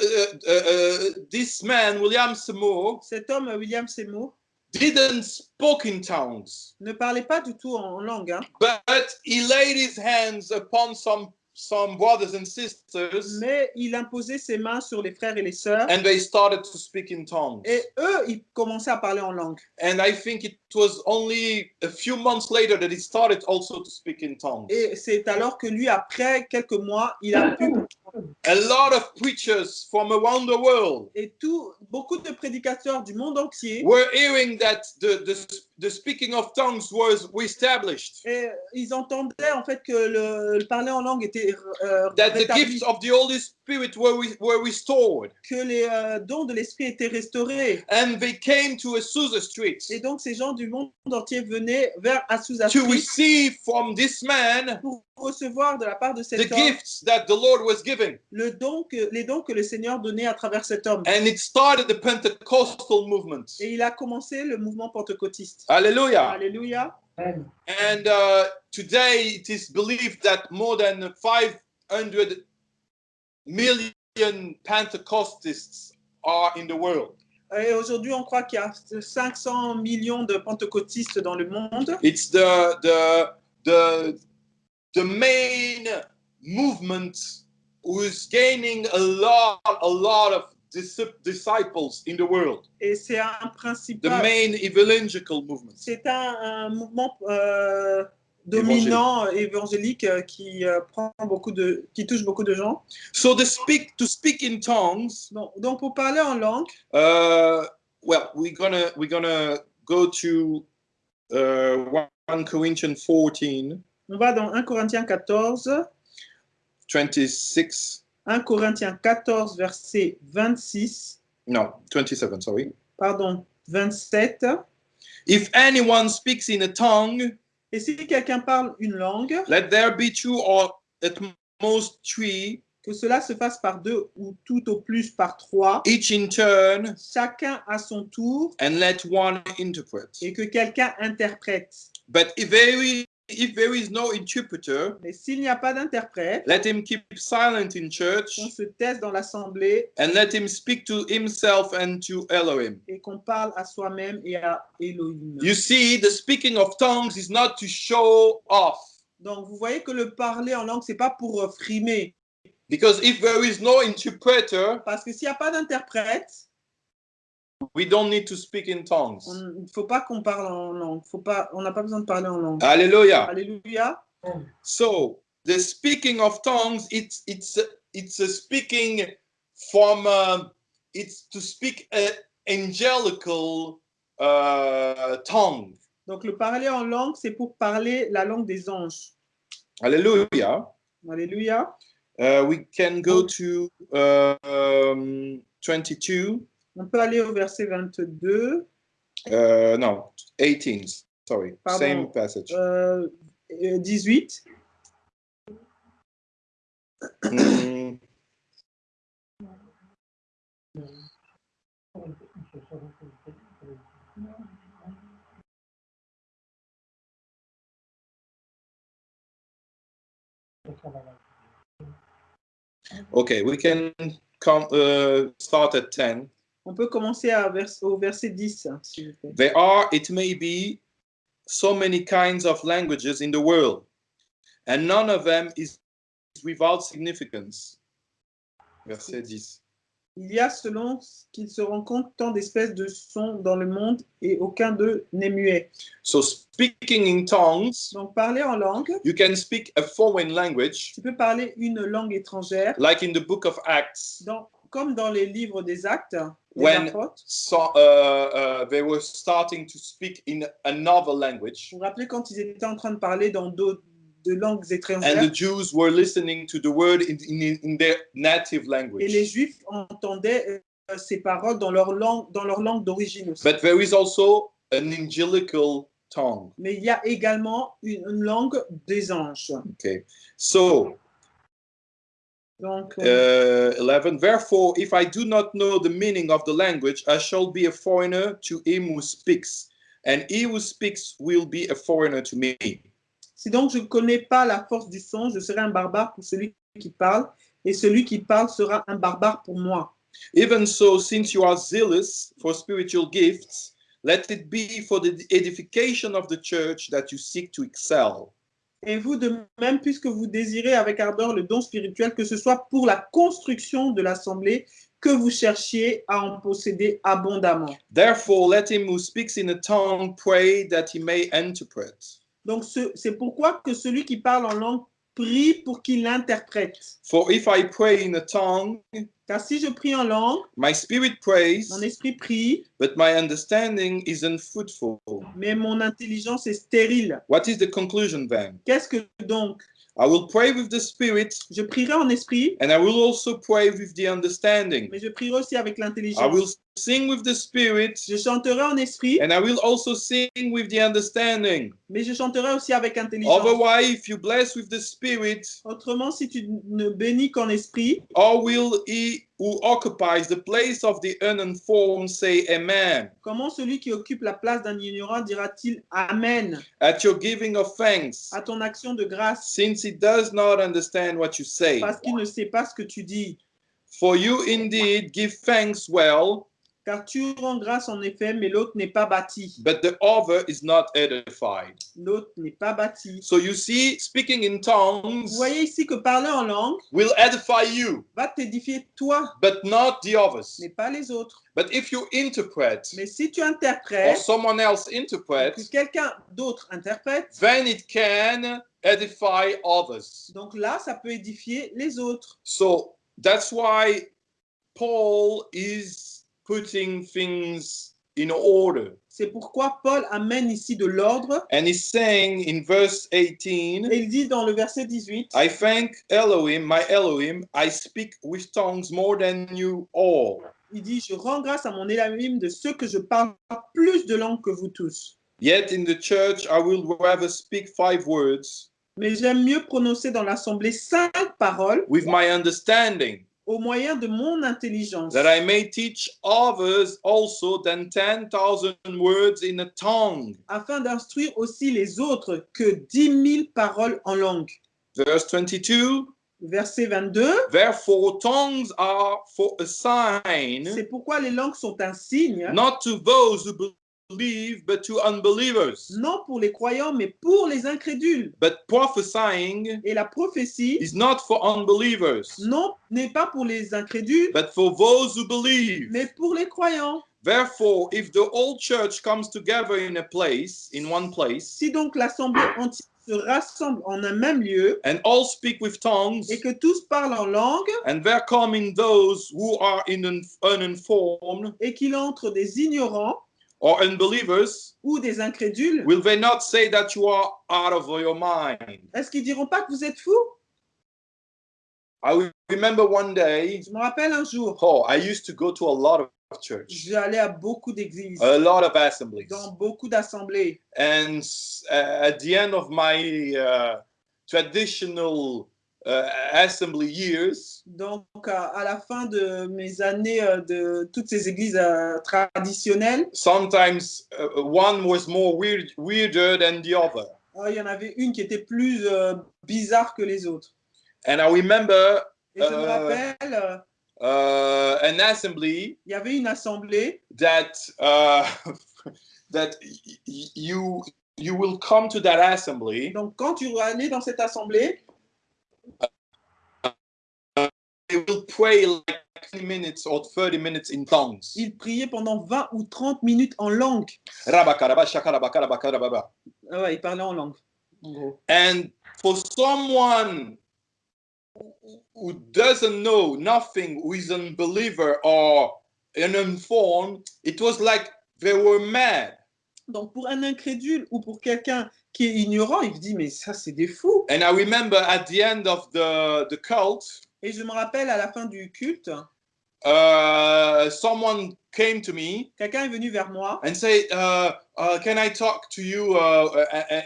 uh, uh, this man, William Seymour, cet homme, William Seymour, didn't speak in tongues. ne parlait pas du tout en langue. hein. But he laid his hands upon some some brothers and sisters, mais il imposait ses mains sur les frères et les sœurs. and they started to speak in tongues. Et eux, ils commençaient à parler en langue. And I think it was only a few months later that he started also to speak in tongues. Et c'est alors que lui, après quelques mois, il a pu. A lot of preachers from around the world Et tout, beaucoup de prédicateurs du monde entier, were hearing that the, the, the speaking of tongues was established. et ils entendaient en fait que le, le parler en langue était euh, That the rétabli, gifts of the Holy Spirit were, re- were restored. que les euh, dons de l'esprit étaient restaurés. And they came to Azusa Street Et donc ces gens du monde entier venaient vers Azusa to Street receive from this man pour recevoir de la part de the cet homme gifts that the Lord was giving. le don que, les dons que le Seigneur donnait à travers cet homme. And it started the Pentecostal movement. Et il a commencé le mouvement pentecôtiste. Hallelujah. Alléluia. And uh, today it is believed that more than 500 million Pentecostalists are in the world. Et aujourd'hui, on croit qu'il y a 500 millions de pentecôtistes dans le monde. It's the the the the main movement who is gaining a lot a lot of dis- disciples in the world, Et c'est un the principal, main evangelical movement. c'est un, un mouvement euh, dominant évangélique euh, qui euh, prend beaucoup de, qui touche beaucoup de gens. So the speak to speak in tongues. Donc, donc pour parler en langue, Uh, well, we're gonna we're gonna go to uh, 1 Corinthians 14, on va dans 1 Corinthiens 14, 26. 1 Corinthiens 14 verset 26, No, 27. Sorry. pardon, 27. If anyone speaks in a tongue, Et si quelqu'un parle une langue, let there be two or at most three, que cela se fasse par deux ou tout au plus par trois, each in turn, chacun à son tour, and let one interpret. et que quelqu'un interprète. But if there is no interpreter, Mais s'il n'y a pas d'interprète, let him keep silent in church, qu'on se taise dans l'assemblée and let him speak to himself and to Elohim. et qu'on parle à soi-même et à Elohim. You see, the speaking of tongues is not to show off. Donc vous voyez que le parler en langue, c'est pas pour frimer. Because if there is no interpreter, Parce que s'il n'y a pas d'interprète, we don't need to speak in tongues. on- il ne faut pas qu'on parle en langue. Faut pas, on n'a pas besoin de parler en langue. Hallelujah. Alléluia. So the speaking of tongues, it's it's it's a speaking from um, it's to speak a angelical uh, tongue. Donc le parler en langue, c'est pour parler la langue des anges. Hallelujah. Alléluia. Uh, we can go to uh, um, 22. On peut aller au verset 22, Uh, no, 18. Sorry, Pardon. same passage. euh, 18. Mm, okay, we can come uh, start at 10. On peut commencer à vers- au verset 10, hein, s'il vous plaît. There are, it may be, so many kinds of languages in the world, and none of them is without significance. Verset 10. Il y a selon qu'il se rend compte tant d'espèces de sons dans le monde et aucun d'eux n'est muet. So, speaking in tongues, Donc parler en langue, you can speak a foreign language, tu peux parler une langue étrangère, like in the book of Acts, dans- comme dans les livres des actes, des When- apôtres. so, uh, uh, they were starting to speak in another language, Vous vous rappelez quand ils étaient en train de parler dans d'autres de langues and étrangères the Jews were listening to the word in, in, in their native et les language. Juifs entendaient euh, ces paroles dans leur langue, dans leur langue d'origine aussi. But there is also an angelical tongue. Mais il y a également une, une langue des anges. Okay, so Donc, uh, 11 therefore if i do not know the meaning of the language i shall be a foreigner to him who speaks. And he who speaks will be a foreigner to me. Si donc je ne connais pas la force du son, je serai un barbare pour celui qui parle, et celui qui parle sera un barbare pour moi. even so since you are zealous for spiritual gifts let it be for the edification of the church that you seek to excel Et vous de même, puisque vous désirez avec ardeur le don spirituel, que ce soit pour la construction de l'assemblée, que vous cherchiez à en posséder abondamment. therefore let him who speaks in a tongue pray that he may interpret Donc, ce- c'est pourquoi que celui qui parle en langue prie pour qu'il interprète. for if i pray in a tongue Car si je prie en langue, my spirit prays mon esprit prie, but my understanding is unfruitful mais mon intelligence est stérile. What is the conclusion then? Qu'est-ce que donc? I will pray with the Spirit, Je prierai en esprit, and I will also pray with the understanding. mais je prierai aussi avec I will l'intelligence. Sing with the Spirit, Je chanterai en esprit, and I will also sing with the understanding. mais je chanterai aussi avec intelligence. Otherwise, if you bless with the Spirit, Autrement, si tu ne bénis qu'en esprit, how will he who occupies the place of the uninformed say Amen? comment celui qui occupe la place d'un ignorant dira-t-il Amen? At your giving of thanks, à ton action de grâce since he does not understand what you say. parce qu'il ne sait pas ce que tu dis. For you indeed give thanks well, Car tu rends grâce en effet, mais l'autre n'est pas bâti. but the other is not edified. L'autre n'est pas bâti. So you see, speaking in Vous tongues voyez ici que parler en langue will edify you, va t'édifier toi, but not the others. mais pas les autres. But if you interpret Mais si tu or interprètes, someone else que interprets, quelqu'un d'autre interprète, then it can edify others. donc là, ça peut édifier les autres. So that's why Paul is putting things in order. C'est pourquoi Paul amène ici de l'ordre. And he's saying in verse 18, Et il dit dans le verset 18, I thank Elohim, my Elohim, I speak with tongues more than you all. il dit, je rends grâce à mon Elohim de ce que je parle plus de langues que vous tous. Yet in the church I will rather speak five words Mais j'aime mieux prononcer dans l'assemblée cinq paroles with my understanding, au moyen de mon intelligence, that I may teach others also than 10,000 words in a tongue. afin d'instruire aussi les autres que dix mille paroles en langue. Verse 22 Verset 22, Therefore, tongues are for a sign, c'est pourquoi les langues sont un signe, not to those who believe, but to unbelievers. non pour les croyants, mais pour les incrédules. But prophesying Et la prophétie, is not for unbelievers, non, n'est pas pour les incrédules, but for those who believe. mais pour les croyants. Therefore, if the whole church comes together in a place, in one place, Si donc l'assemblée entière se rassemble en un même lieu and all speak with tongues, et que tous parlent en langue and there come in those who are in un- uninformed et qu'il entre des ignorants or unbelievers, ou des incrédules, will they not say that you are out of your mind? est-ce qu'ils diront pas que vous êtes fous? I remember one day, Je me rappelle un jour, oh, I used to go to a lot of church, j'allais à beaucoup d'églises, a lot of assemblies. dans beaucoup d'assemblées. And uh, at the end of my uh, traditional uh, assembly years, Donc, à, à la fin de mes années euh, de toutes ces églises euh, traditionnelles, sometimes uh, one was more weird, weirder than the other. euh, il y en avait une qui était plus bizarre que les autres. And I remember Et je me Euh, rappelle, uh, an assembly il y avait une assemblée that uh, that you you will come to that assembly Donc, quand tu allais dans cette assemblée, they will pray like 20 minutes or 30 minutes in tongues ils priaient pendant 20 ou 30 minutes en langue. Ah ouais, ils parlaient en langue, en gros. and for someone who- doesn't know nothing who is an unbeliever or uninformed it was like they were mad Donc, pour un incrédule ou pour quelqu'un qui est ignorant, il dit, mais ça, c'est des fous. and i remember at the end of the the cult Et je me rappelle à la fin du culte, uh, someone came to me quelqu'un est venu vers moi and said, uh, uh, "Can I talk to you?" Uh, uh, uh,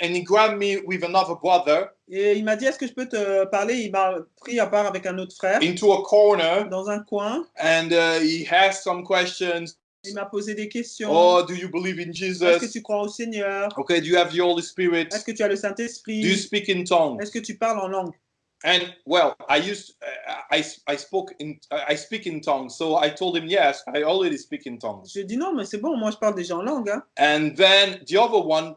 and he grabbed me with another brother et il m'a dit, est-ce que je peux te parler? Il m'a pris à part avec un autre frère into a corner, dans un coin. and he asked some questions. Il m'a posé des questions. Oh, do you believe in Est-ce que Jesus? tu crois au Seigneur? Okay, do you have the Holy Spirit? Est-ce que tu as le Do you Saint-Esprit speak in tongues? Est-ce que tu parles en langue? And well, I used uh, I I spoke in I speak in tongues, so I told him yes, I already speak in tongues. Je dis non, mais c'est bon, moi je parle déjà en langue. hein. And then the other one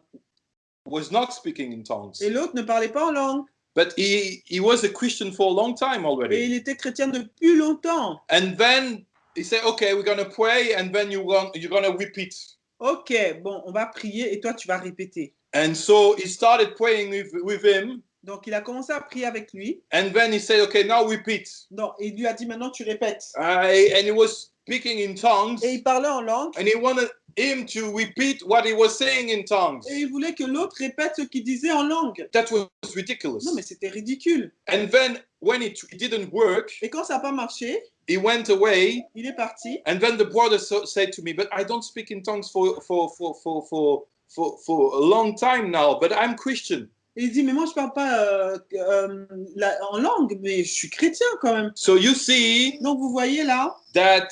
was not speaking in tongues, Et l'autre ne parlait pas en langue. but he he was a Christian for a long time Et already. il était chrétien depuis longtemps. And then he said, "Okay, we're gonna pray, and then you going you're gonna repeat." Ok, bon, on va prier et toi tu vas répéter. And so he started praying with with him, Donc il a commencé à prier avec lui. and then he said, "Okay, now repeat." Donc il lui a dit maintenant tu répètes. Uh, and he was speaking in tongues. Et il parlait en langue. and he wanted him to repeat what he was saying in tongues. Et il voulait que l'autre répète ce qu'il disait en langue. That was ridiculous. Non, mais c'était ridicule. And then when it, didn't work, Et quand ça n'a pas marché, he went away. il est parti. And then the brother so, said to me, "But I don't speak in tongues for for for for for for, for a long time now. But I'm Christian." Il dit, mais moi je parle pas euh, euh, la- en langue, mais je suis chrétien quand même. So you see Donc vous voyez là, that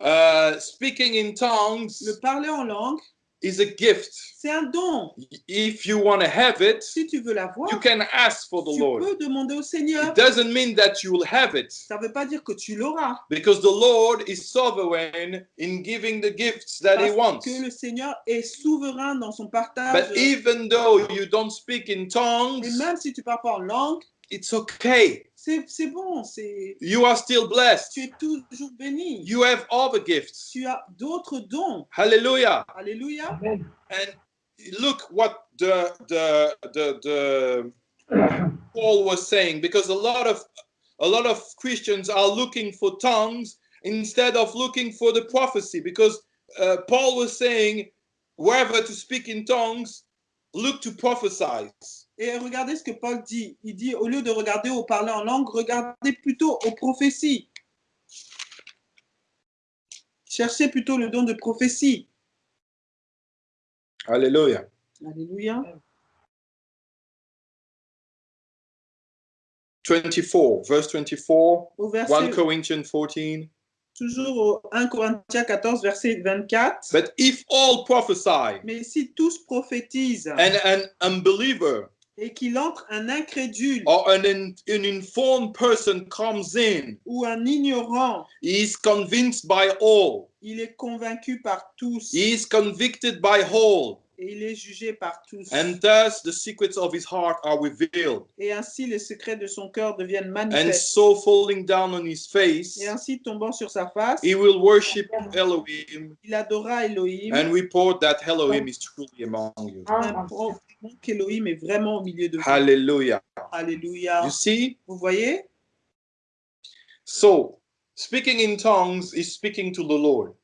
uh, speaking in tongues le parler en langue is a gift. C'est un don. If you want to have it, Si tu veux l'avoir, you can ask for the tu Lord. peux demander au Seigneur. It doesn't mean that you will have it Ça veut pas dire que tu l'auras. because the Lord is sovereign in giving the gifts that He Parce wants. que le Seigneur est souverain dans son partage. But even though you don't speak in tongues, Et même si tu parles pas en langue, it's okay. C'est c'est bon. c'est You are still blessed. Tu es toujours béni. You have other gifts. Tu as d'autres dons. Hallelujah. Alléluia. And look what the the the, the Paul was saying because a lot of a lot of Christians are looking for tongues instead of looking for the prophecy because uh, Paul was saying wherever to speak in tongues look to prophesy Et regardez ce que Paul dit. Il dit, au lieu de regarder au parler en langue, regardez plutôt aux prophéties. Cherchez plutôt le don de prophétie. hallelujah Alléluia. 24 verse 24 Au 1 verset, Corinthians 14 toujours au 1 Corinthiens 14, verset 24. but if all prophesy Mais si tous prophétisent and an unbeliever et qu'il entre un incrédule or an, in- an informed person comes in ou un ignorant, He is convinced by all. il est convaincu par tous He is convicted by all. Et il est jugé par tous. And thus the secrets of his heart are revealed. Et ainsi les secrets de son cœur deviennent And manifestes. so falling down on his face, Et ainsi tombant sur sa face, he will worship Elohim il adora Elohim. and report that Elohim is truly among you. Qu'Elohim est vraiment au milieu de vous. Hallelujah. Alléluia. You see? Vous voyez? So, speaking in tongues is speaking to the Lord.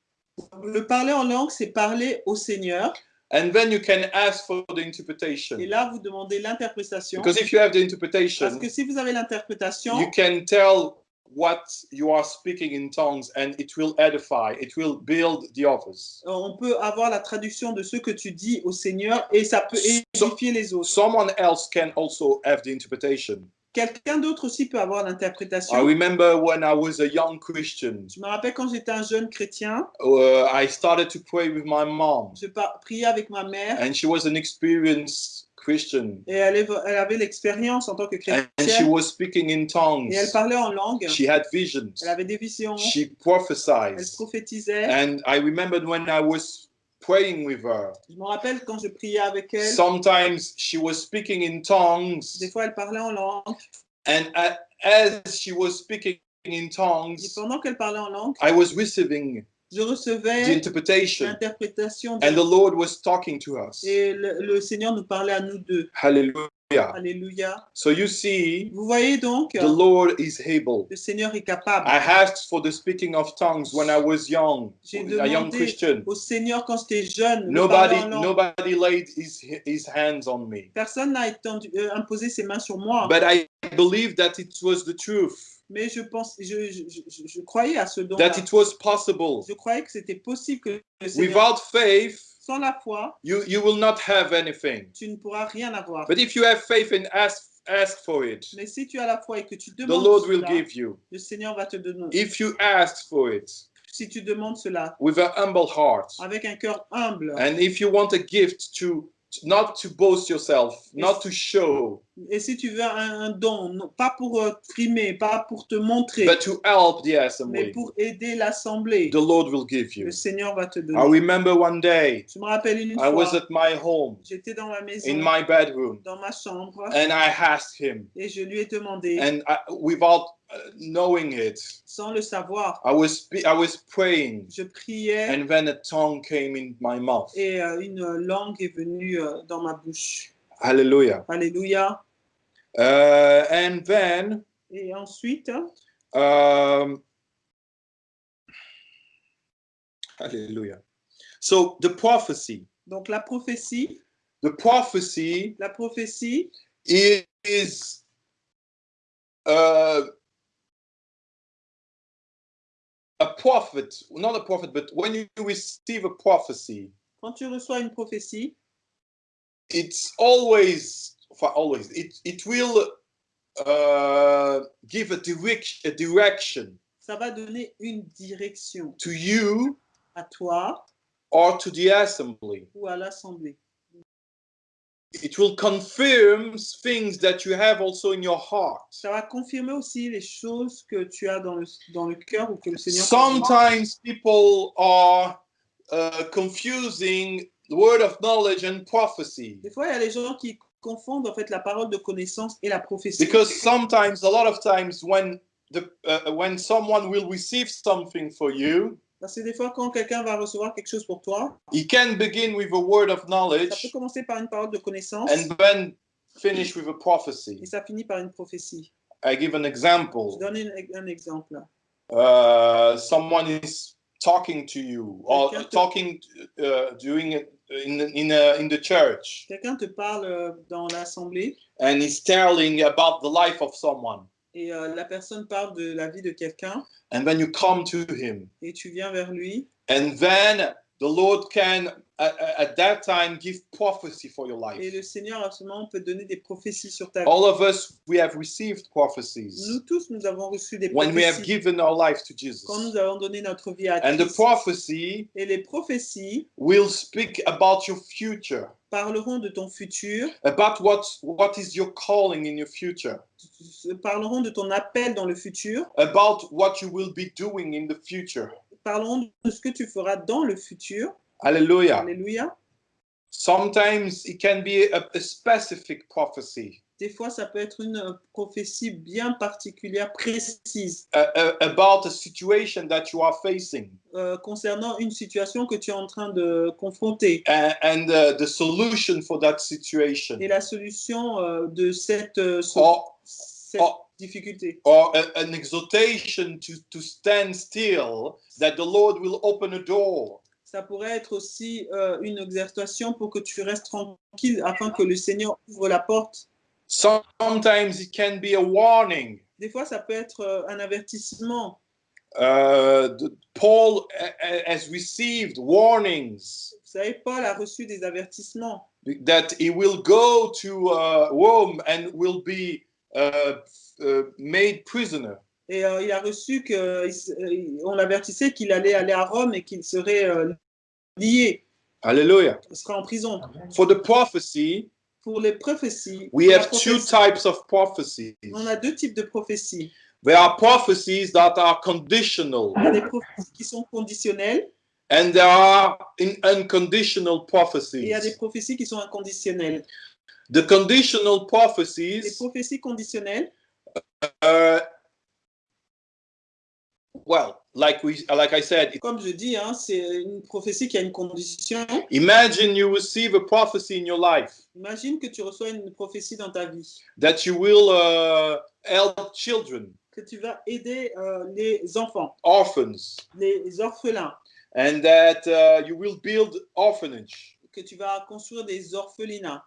Le parler en langue, c'est parler au Seigneur. And then you can ask for the Et interpretation. là, vous demandez l'interprétation. Because if you have the Parce interpretation, que si vous avez l'interprétation, you can tell what you are speaking in tongues and it will edify it will build the others euh, on peut avoir la traduction de ce que tu dis au Seigneur et ça peut So- édifier les autres. someone else can also have the interpretation Quelqu'un d'autre aussi peut avoir l'interprétation. i remember when i was a young christian. Je me rappelle quand j'étais un jeune chrétien, uh, i started to pray with my mom. Je priais avec ma mère. And she was an experienced christian. Et elle, elle avait l'expérience en tant que and she chrétienne was speaking in tongues. Et elle parlait en langue. she had visions. Elle avait des visions, she elle prophesied prophétisait. and i remembered when i was praying with her Je me rappelle quand je priais avec elle, sometimes she was speaking in tongues des fois elle parlait en langue And as she was speaking in et tongues, pendant qu'elle parlait en langue, I was receiving je the recevais interpretation, l'interprétation and the Lord was talking to us. et le, le Seigneur nous parlait à nous deux. Hallelujah. Alléluia. So you see, Vous voyez donc, the Lord is able. le Seigneur est capable. I asked for the speaking of tongues when I was young, J'ai a young demandé Christian. au Seigneur quand j'étais jeune. de Nobody, parler en langue. nobody laid his, his hands on me. Personne n'a étendu- euh, imposé ses mains sur moi. But I believed that it was the truth, Mais je pense, je, je, je- je croyais à ce don. that it was possible. Je croyais que c'était possible que le Seigneur, Without faith, sans la foi, you, you will not have anything. tu ne pourras rien avoir. But if you have faith and ask ask for it, Mais si tu as la foi et que tu the demandes Lord will cela, give you. le Seigneur va te donner. If you ask for it Si tu demandes cela with an humble heart, avec un cœur humble, and if you want a gift to not to boast yourself, not to show, et si tu veux un, un don, non, pas pour euh, frimer, pas pour te montrer, but to help the mais assembly, pour aider l'assemblée, the Lord will give you. le Seigneur va te I donner. remember one day Je me rappelle une I was fois, at my home j'étais dans ma maison, in my bedroom, dans ma chambre, and I asked him, et je lui ai demandé, and I, without uh, knowing it, sans le savoir, I was I was praying, je priais and then a tongue came in my mouth. et euh, une langue est venue euh, dans ma bouche. Hallelujah. Alléluia. Uh, and then Et ensuite, um, hallelujah so the prophecy donc la prophétie, the prophecy la prophétie, is uh, a prophet not a prophet but when you receive a prophecy quand tu reçois une prophétie, it's always for always it, it will uh, give a direction a direction ça va donner une direction to you à toi or to the assembly. ou à l'assemblée. It will confirm things that you have also in your heart. Ça va confirmer aussi les choses que tu as dans le, dans le cœur ou que le Seigneur. Sometimes people are uh, confusing the word of knowledge and prophecy Des fois, il y a les gens qui confondent en fait la parole de connaissance et la prophétie. because sometimes, a lot of times, when the uh, when someone will receive something for you, Parce que des fois, quand quelqu'un va recevoir quelque chose pour toi, he can begin with a word of ça peut knowledge commencer par une parole de connaissance and then finish with a prophecy. et ça finit par une prophétie. I give an Je example. donne un, un exemple. Uh, someone is talking to you or Quelqu'un te- talking uh, during it in in uh, in the church, Quelqu'un te parle euh, dans l'assemblée and he's telling about the life of someone, et euh, la personne parle de la vie de quelqu'un. And then you come to him, et tu viens vers lui. and then the Lord can at, at that time give prophecy for your et life. le Seigneur à ce moment peut donner des prophéties sur ta vie. All of us, we have received prophecies Nous tous, nous avons reçu des when we have prophéties given our life to Jesus, quand nous avons donné notre vie à and the Christ. prophecy Et les prophéties will speak about your future. parleront de ton futur, about what what is your calling in your future parleront de ton appel dans le futur, about what you will be doing in the future parleront de ce que tu feras dans le futur. Hallelujah. Alléluia. sometimes it can be a, a specific prophecy. Des fois, ça peut être une euh, prophétie bien particulière, précise, uh, uh, about a situation that you are facing. Euh, concernant une situation que tu es en train de confronter. And, uh, the solution for that situation. Et la solution euh, de cette, euh, so- or, cette or- difficulté. or a- an exhortation to, to stand still that the lord will open a door Ça pourrait être aussi euh, une exhortation pour que tu restes tranquille afin que le Seigneur ouvre la porte. sometimes it can be a warning Des fois, ça peut être euh, un avertissement. uh, Paul has received warnings Vous savez, Paul a reçu des avertissements that he will go to uh, Rome and will be uh, uh, made prisoner. et euh, il a reçu qu'on l'avertissait qu'il allait aller à Rome et qu'il serait euh, lié, Hallelujah. qu'il sera en prison. For the prophecy, Pour les prophéties, we have two types of prophecies. on a deux types de prophéties. There are prophecies that are conditional, Il y a des prophéties qui sont conditionnelles and there are in unconditional et il y a des prophecies. prophéties qui sont inconditionnelles. The conditional Les prophecies, prophéties conditionnelles, uh, well, like we, like I said, comme je dis, hein, c'est une prophétie qui a une condition. imagine you receive a prophecy in your life. Imagine que tu reçois une prophétie dans ta vie, that you will uh, help children, que tu vas aider euh, les enfants, orphans, les orphelins, and that uh, you will build orphanage. que tu vas construire des orphelinats.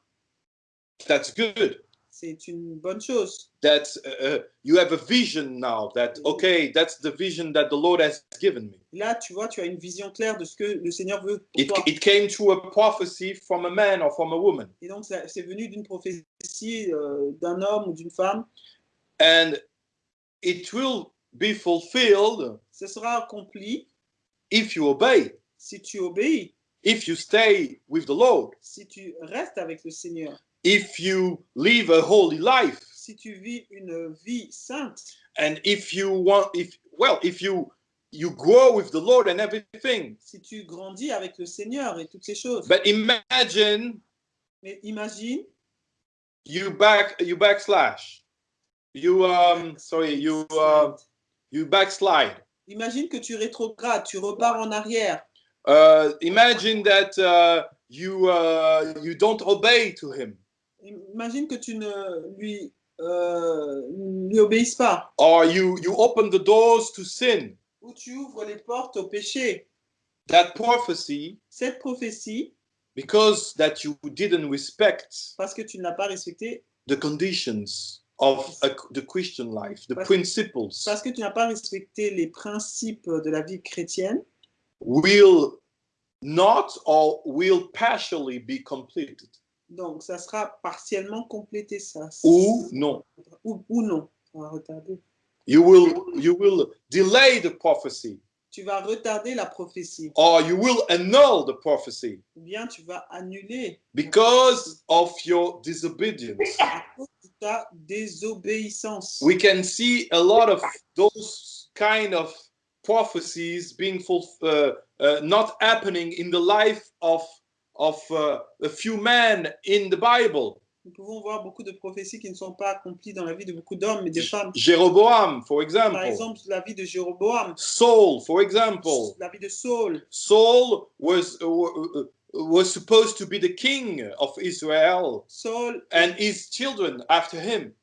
That's good. C'est une bonne chose. That uh, uh, you have a vision now. That okay, that's the vision that the Lord has given me. Là, tu vois, tu as une vision claire de ce que le Seigneur veut pour It, toi. it came through a prophecy from a man or from a woman, Et donc, c'est venu d'une prophétie euh, d'un homme ou d'une femme. and it will be fulfilled Ce sera accompli if you obey, si tu obéis, if you stay with the Lord, si tu restes avec le Seigneur, if you live a holy life. si tu vis une vie sainte, and if you want if well if you you grow with the lord and everything si tu grandis avec le Seigneur et toutes ces choses. but imagine Mais imagine, you back you backslash you um sorry you uh, you backslide imagine que tu rétrogrades, tu repars en arrière. uh imagine that uh you uh you don't obey to him Imagine que tu ne lui, euh, lui obéisses pas. or you you open the doors to sin Ou tu ouvres les portes au péché. that prophecy Cette prophétie, because that you didn't respect parce que tu ne l'as pas respectée, the conditions of a, the christian life the Parce- principles parce que tu n'as pas respecté les principes de la vie chrétienne, will not or will partially be completed donc ça sera partiellement complété, ça. ou non Ou, ou non. On va retarder. you will you will delay the prophecy tu vas retarder la prophétie, or you will annul the prophecy ou bien tu vas annuler because of your disobedience. à cause de ta désobéissance. We can see a lot of those kind of prophecies being ful- uh, uh, not happening in the life of of uh, a few men in the Bible. Nous pouvons voir beaucoup de prophéties qui ne sont pas accomplies dans la vie de beaucoup d'hommes et de femmes. Jeroboam, for Par example, exemple, la vie de Jéroboam, Saul, for example. la vie de Saul. Saul was uh, uh, was supposed to be the king of Israel, Saul, and his children after him.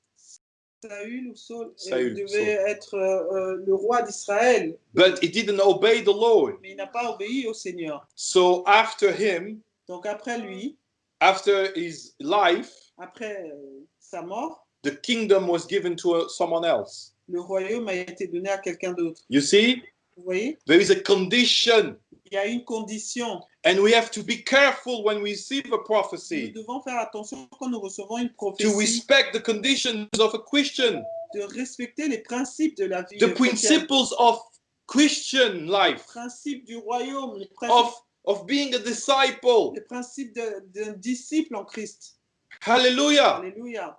Saül ou Saul, euh, Saül, devait être euh, euh, le roi d'Israël, But he didn't obey the Lord. mais il n'a pas obéi au Seigneur. So after him, Donc après lui, after his life, après euh, sa mort, the kingdom was given to someone else. le royaume a été donné à quelqu'un d'autre. You see, Vous voyez? There is a condition, Il y a une condition. and we have to be careful when we receive a Nous prophecy devons faire attention quand nous recevons une to prophétie respect the conditions of a Christian, de respecter les principes de la vie the principles of Christian les life, principes du royaume, les principes, of of being a disciple. les principes de- d'un disciple en Christ. Hallelujah. Alléluia.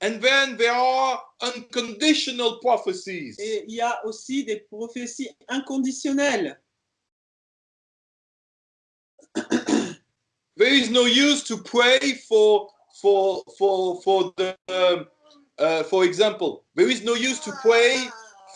And then there are unconditional prophecies. Et il y a aussi des prophéties inconditionnelles. There is no use to pray for for for for the um, uh, for example. There is no use to pray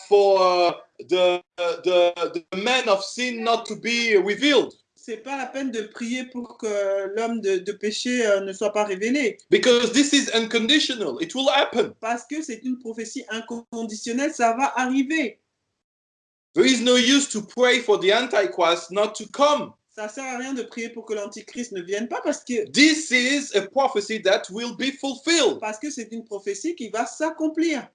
for uh, the the the man of sin not to be revealed C'est pas la peine de prier pour que l'homme de, de péché euh, ne soit pas révélé, because this is unconditional. It will happen. parce que c'est une prophétie inconditionnelle, ça va arriver. There is no use to pray for the antichrist not to come. Ça sert à rien de prier pour que l'antichrist ne vienne pas, parce que This is a prophecy that will be fulfilled. parce que c'est une prophétie qui va s'accomplir.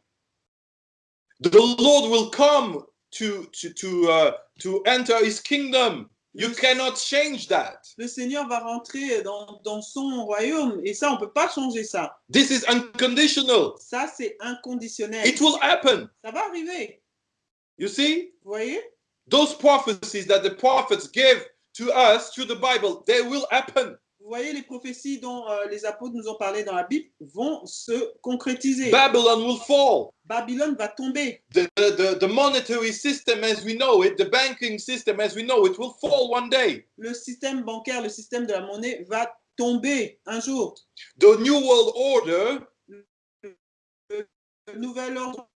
The Lord will come to to to uh, to enter His kingdom. You cannot change that. Le Seigneur va rentrer dans, dans son royaume, et ça, on peut pas changer ça. This is unconditional. Ça, c'est inconditionnel. It will happen. Ça va arriver. You see, Vous voyez those prophecies that the prophets gave to us through the Bible, they will happen. Vous voyez les prophéties dont euh, les apôtres nous ont parlé dans la Bible vont se concrétiser. Babylon will fall. Babylone va tomber. The, the, the, monetary system as we know it, the banking system as we know it, will fall one day. Le système bancaire, le système de la monnaie va tomber un jour. The New World Order Le nouvel ordre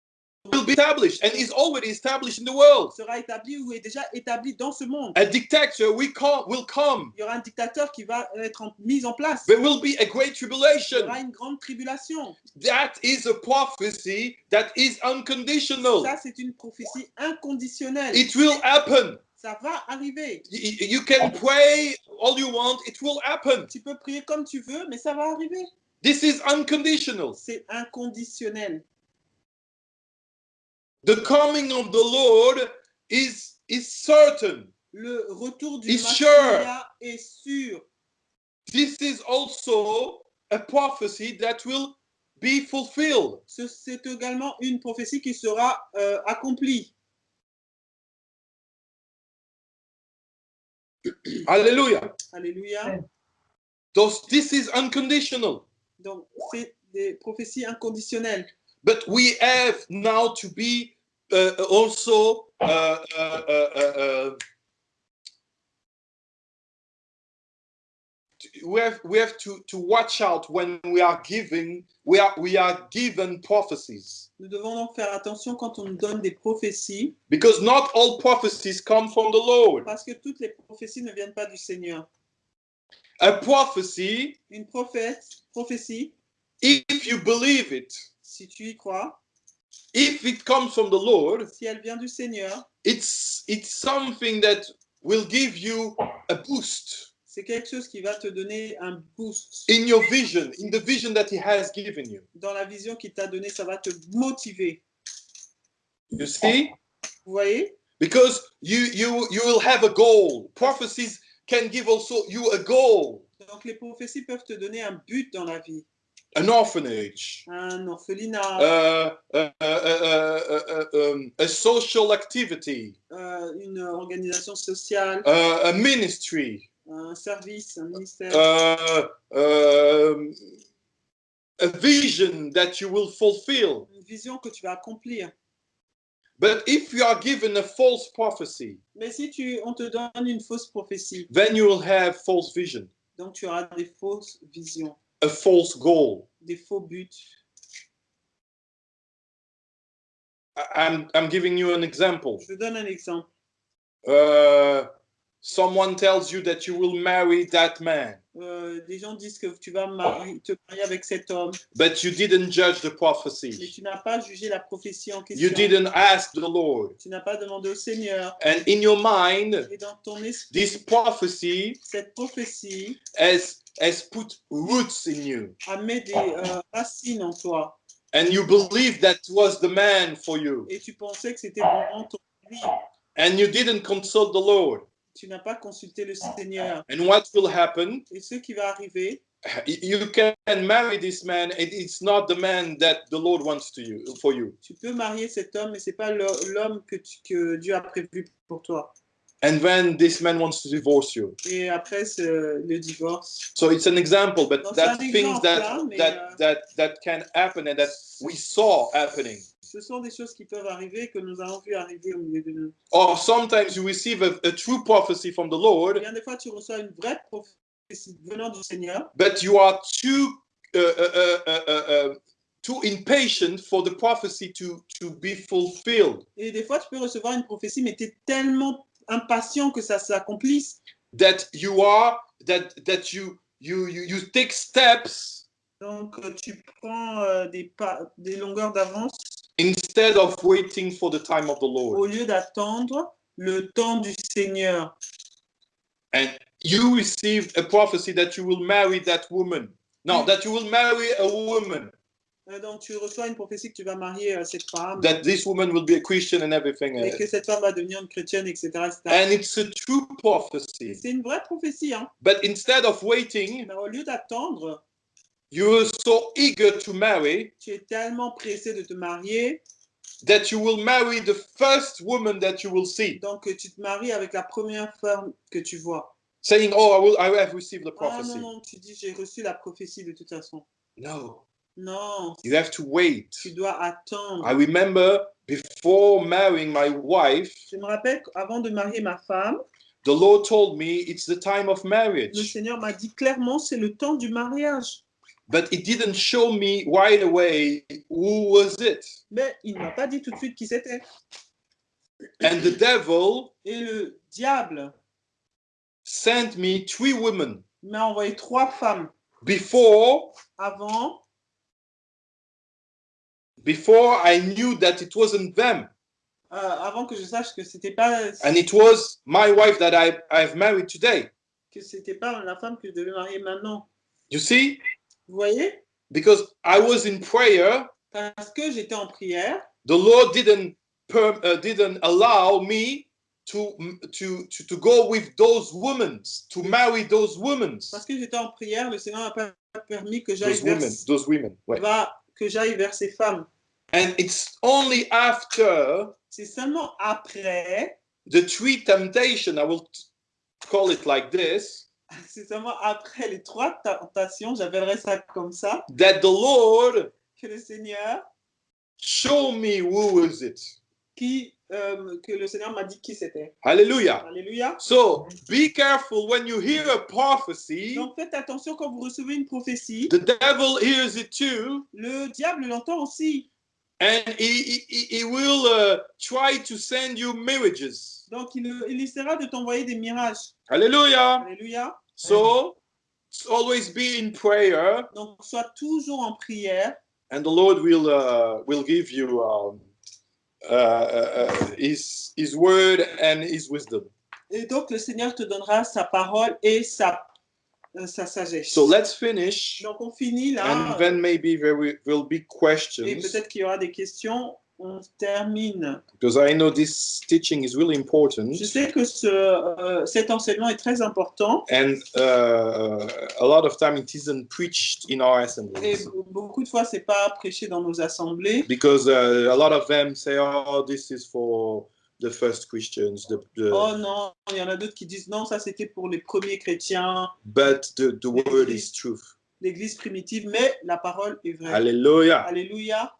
will be established and is already established in the world. sera établi ou est déjà établi dans ce monde. A dictator we come, will come. Il y aura un dictateur qui va être en- mis en place. There will be a great Il y tribulation. aura une grande tribulation. That is a prophecy that is unconditional. Ça, c'est une prophétie inconditionnelle. It will happen. Ça va arriver. Y- y- You can pray all you want, it will happen. Tu peux prier comme tu veux, mais ça va arriver. This is unconditional. C'est inconditionnel. The coming of the Lord is is certain. Le retour du Machia est sûr. This is also a prophecy that will be fulfilled. Ce- C'est également une prophétie qui sera euh, accomplie. Alléluia. Those, this is unconditional. Donc, c'est des prophéties inconditionnelles. But we have now to be also uh, uh, uh, uh, uh, we have we have to to watch out when we are giving we are we are given prophecies Nous devons donc faire attention quand on nous donne des prophéties, because not all prophecies come from the Lord. parce que toutes les prophéties ne viennent pas du Seigneur. A prophecy, Une prophète, prophétie, if you believe it, si tu y crois, if it comes from the Lord, si elle vient du Seigneur, it's it's something that will give you a boost c'est quelque chose qui va te donner un boost in your vision, in the vision that He has given you. dans la vision qu'il t'a donnée. Ça va te motiver. You see? Vous voyez? Because you you you will have a goal. Prophecies can give also you a goal, Donc, les prophéties peuvent te donner un but dans la vie. An orphanage, Un orphelinat, uh, uh, uh, uh, a social activity, une organisation sociale, a ministry, un service, un ministère, um, a vision that you will fulfill. une vision que tu vas accomplir. But if you are given a false prophecy, Mais si tu, on te donne une fausse prophétie, then you will have false vision, donc tu auras des fausses visions, a false goal. des faux buts. I'm, I'm giving you an example. Je donne un exemple. Uh, someone tells you that you will marry that man, Euh, des gens disent que tu vas mari- te marier avec cet homme, but you didn't judge the mais prophecy. tu n'as pas jugé la prophétie en You question. didn't ask the Lord. Tu n'as pas demandé au Seigneur. And in your mind, Et dans ton esprit, this prophecy cette prophétie has, has put roots in you. a mis des euh, racines en toi. And you believe that was the man for you. Et tu pensais que c'était vraiment ton vie. And you didn't consult the Lord. Tu n'as pas consulté le Seigneur. And what will happen? Et ce qui va arriver, You can marry this man, and it's not the man that the Lord wants to you for you. tu peux marier cet homme, mais c'est pas l'homme que, tu- que Dieu a prévu pour toi. And then this man wants to divorce you. Et après le divorce. So it's an example, but Non, c'est un that's things exemple, that mais, that euh, that that can happen and that we saw happening. Ce sont des choses qui peuvent arriver que nous avons vu arriver au milieu de nous. Or sometimes you receive a, a true prophecy from the Lord, Bien des fois, tu reçois une vraie prophétie venant du Seigneur, but you are too uh, uh, uh, uh, uh, uh, too impatient for the prophecy to to be fulfilled. et des fois, tu peux recevoir une prophétie, mais tu es tellement impatient que ça s'accomplisse. That you are that that you you you, you take steps Donc, tu prends euh, des, pas, des longueurs d'avance instead of waiting for the time of the Lord. au lieu d'attendre le temps du Seigneur. And you received a prophecy that you will marry that woman. No, mm. that you will marry a woman. Euh, Donc, tu reçois une prophétie que tu vas marier cette femme That this woman will be a Christian and everything. et que cette femme va devenir une chrétienne, etc. etc. And it's a true prophecy. C'est une vraie prophétie. Hein? But instead of waiting, Mais au lieu d'attendre, you're so eager to marry tu es tellement pressé de te marier, that you will marry the first woman that you will see, donc tu te maries avec la première femme que tu vois. saying, "Oh, I will. I have received the Ah non, prophecy." non, tu dis j'ai reçu la prophétie de toute façon. No, Non, you have to wait. tu dois attendre. I remember before marrying my wife, Je me rappelle qu'avant de marier ma femme, the Lord told me it's the time of le marriage. Seigneur m'a dit clairement c'est le temps du mariage. But it didn't show me right away who was it. Mais il ne m'a pas dit tout de suite qui c'était. And the devil Et le diable sent me three women m'a envoyé trois femmes before avant, before I knew that it wasn't them. euh, avant que je sache que c'était pas And it was my wife that I, I've married today. que c'était pas la femme que je devais marier maintenant. You see? Vous voyez? Because I was in prayer, Parce que j'étais en prière, the Lord didn't per, uh, didn't allow me to, to to to go with those women, to marry those women. parce que j'étais en prière, le Seigneur n'a pas permis que j'aille Those vers, women, those women. Ouais. va- que j'aille vers ces femmes. And it's only after C'est seulement après, the three temptation, I will call it like this, seulement après les trois tentations, j'appellerais ça comme ça, that the Lord que le Seigneur, show me who is it. qui, euh, que le Seigneur m'a dit qui c'était. Hallelujah. Alléluia. So be careful when you hear a prophecy. Donc faites attention quand vous recevez une prophétie. The devil hears it too, Le diable l'entend aussi. and he, he, he will uh, try to send you mirages. Donc il, il essaiera de t'envoyer des mirages. Hallelujah. Alléluia. So always be in prayer, Donc sois toujours en prière and the Lord will uh, will give you um, uh, uh, uh, his his word and his wisdom. et donc le Seigneur te donnera sa parole et sa euh, sa sagesse. So let's finish, Donc on finit là. and then maybe there will be Et questions peut-être qu'il y aura des questions. On termine. because I know this teaching is really important. Je sais que ce, euh, cet enseignement est très important And uh, a lot of time it isn't preached in our et assemblies beaucoup de fois c'est pas prêché dans nos assemblées because uh, a lot of them say, "Oh, this is for the first Christians." The, the, Oh non, il y en a d'autres qui disent non, ça c'était pour les premiers chrétiens, but the, the word is truth. l'église primitive, mais la parole est vraie. Hallelujah. Alléluia.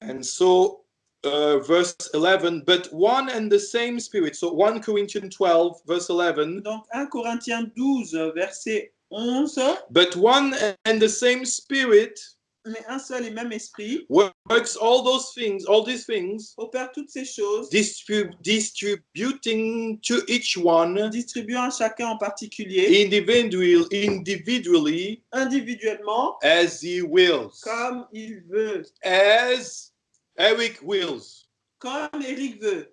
And so, uh, verse 11, but one and the same Spirit. So, 1 Corinthians 12, verse 11, Donc 1 Corinthiens 12, verset 11, but one and the same Spirit mais un seul et même esprit works all those things, all these things, opère toutes ces choses, distrib- distributing to each one distribuant à chacun en particulier, individual, individually individuellement, as he wills. comme il veut, As Eric wills. comme Eric veut,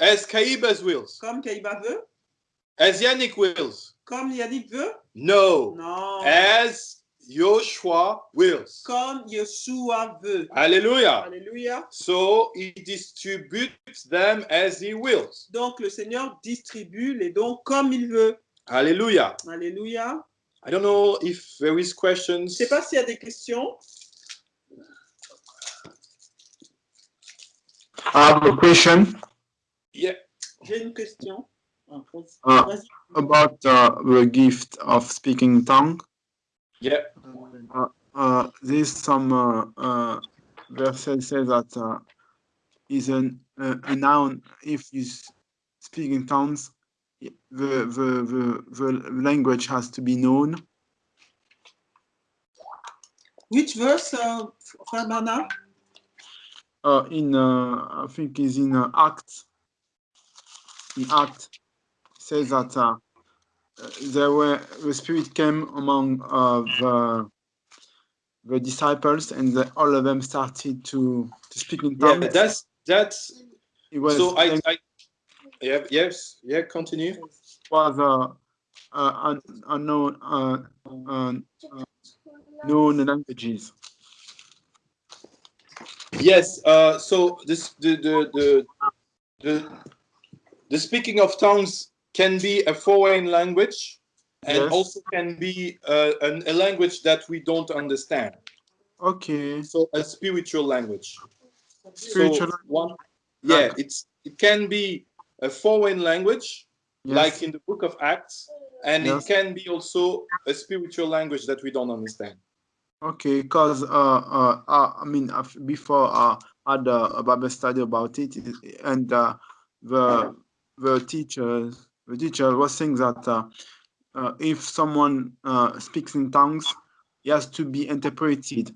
As Kaibas wills. comme Kaïba veut, As Yannick wills. comme Yannick veut, No. non, As Joshua wills. comme Yeshua veut. Hallelujah. Alléluia. So he distributes them as he wills. Donc le Seigneur distribue les dons comme il veut. Hallelujah. Alléluia. I don't know if there is Je questions. ne sais pas s'il y a des questions. I have a question Yeah. J'ai une question. Uh, about uh, the gift of speaking in tongue. Yeah. Uh, there's some uh, uh, verses say that uh, is an, uh, a noun if you speak in tongues, the, the, the, the language has to be known. Which verse, uh, Frère Bernard? Uh, in uh, I think is in uh, Acts. In Act says that uh, uh, there were the Spirit came among uh, the the disciples, and the, all of them started to to speak in tongues. Yeah, that's that's it was so I, I yeah, yes, yeah, continue. was uh, uh, unknown uh, uh, known languages. Yes, uh, so this the the the the, the speaking of tongues can be a foreign language and Yes. also can be uh, an, a language that we don't understand. Okay, So a spiritual language. spiritual. So one, yeah, it's it can be a foreign language, yes. like in the book of Acts, and Yes. it can be also a spiritual language that we don't understand. Okay, because uh, uh, uh, I mean, before uh, I had a, Bible study about it, and uh, the the teacher the teacher was saying that uh, uh, if someone uh, speaks in tongues, he has to be interpreted.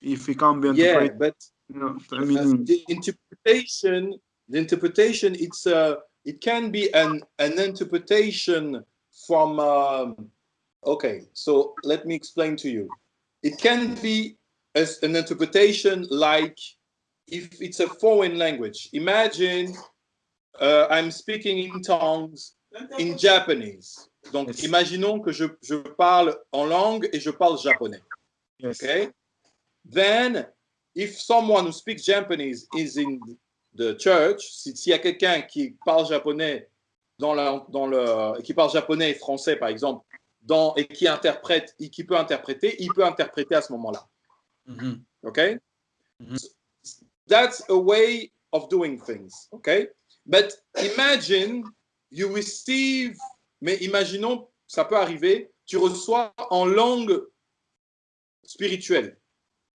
If he can't be interpreted, Yeah, but you know, I mean, the interpretation the interpretation it's uh it can be an an interpretation from um, okay so let me explain to you it can be as an interpretation like if it's a foreign language imagine uh, i'm speaking in tongues in japanese donc Yes. imaginons que je, je parle en langue et je parle japonais yes, Okay? Then, if someone who speaks Japanese is in the church, si- s'il y a quelqu'un qui parle japonais dans la, dans le, qui parle japonais et français, par exemple, dans, et qui interprète, et qui peut interpréter, il peut interpréter à ce moment-là. Mhm. Okay? Mhm. So, that's a way of doing things. Okay? But imagine you receive, mais imaginons, ça peut arriver, tu reçois en langue spirituelle.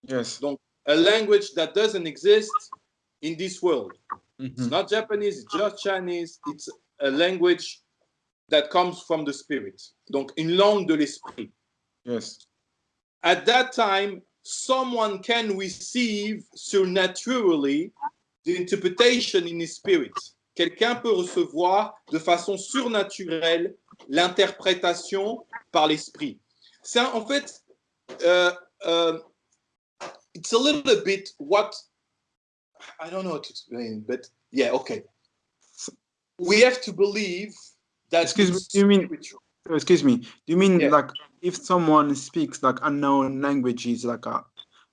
yes, Donc, a language that doesn't exist in this world. It's mhm, not Japanese, it's just Chinese. It's a language that comes from the spirit. Donc, une langue de l'esprit. yes, At that time, someone can receive supernaturally the interpretation in his spirit. Quelqu'un peut recevoir de façon surnaturelle l'interprétation par l'esprit. C'est un- en fait, euh, euh, it's a little bit what I don't know how to explain, but yeah, okay. We have to believe that Excuse me, you mean- excuse me. Do you mean Yeah. like if someone speaks like unknown languages, like uh,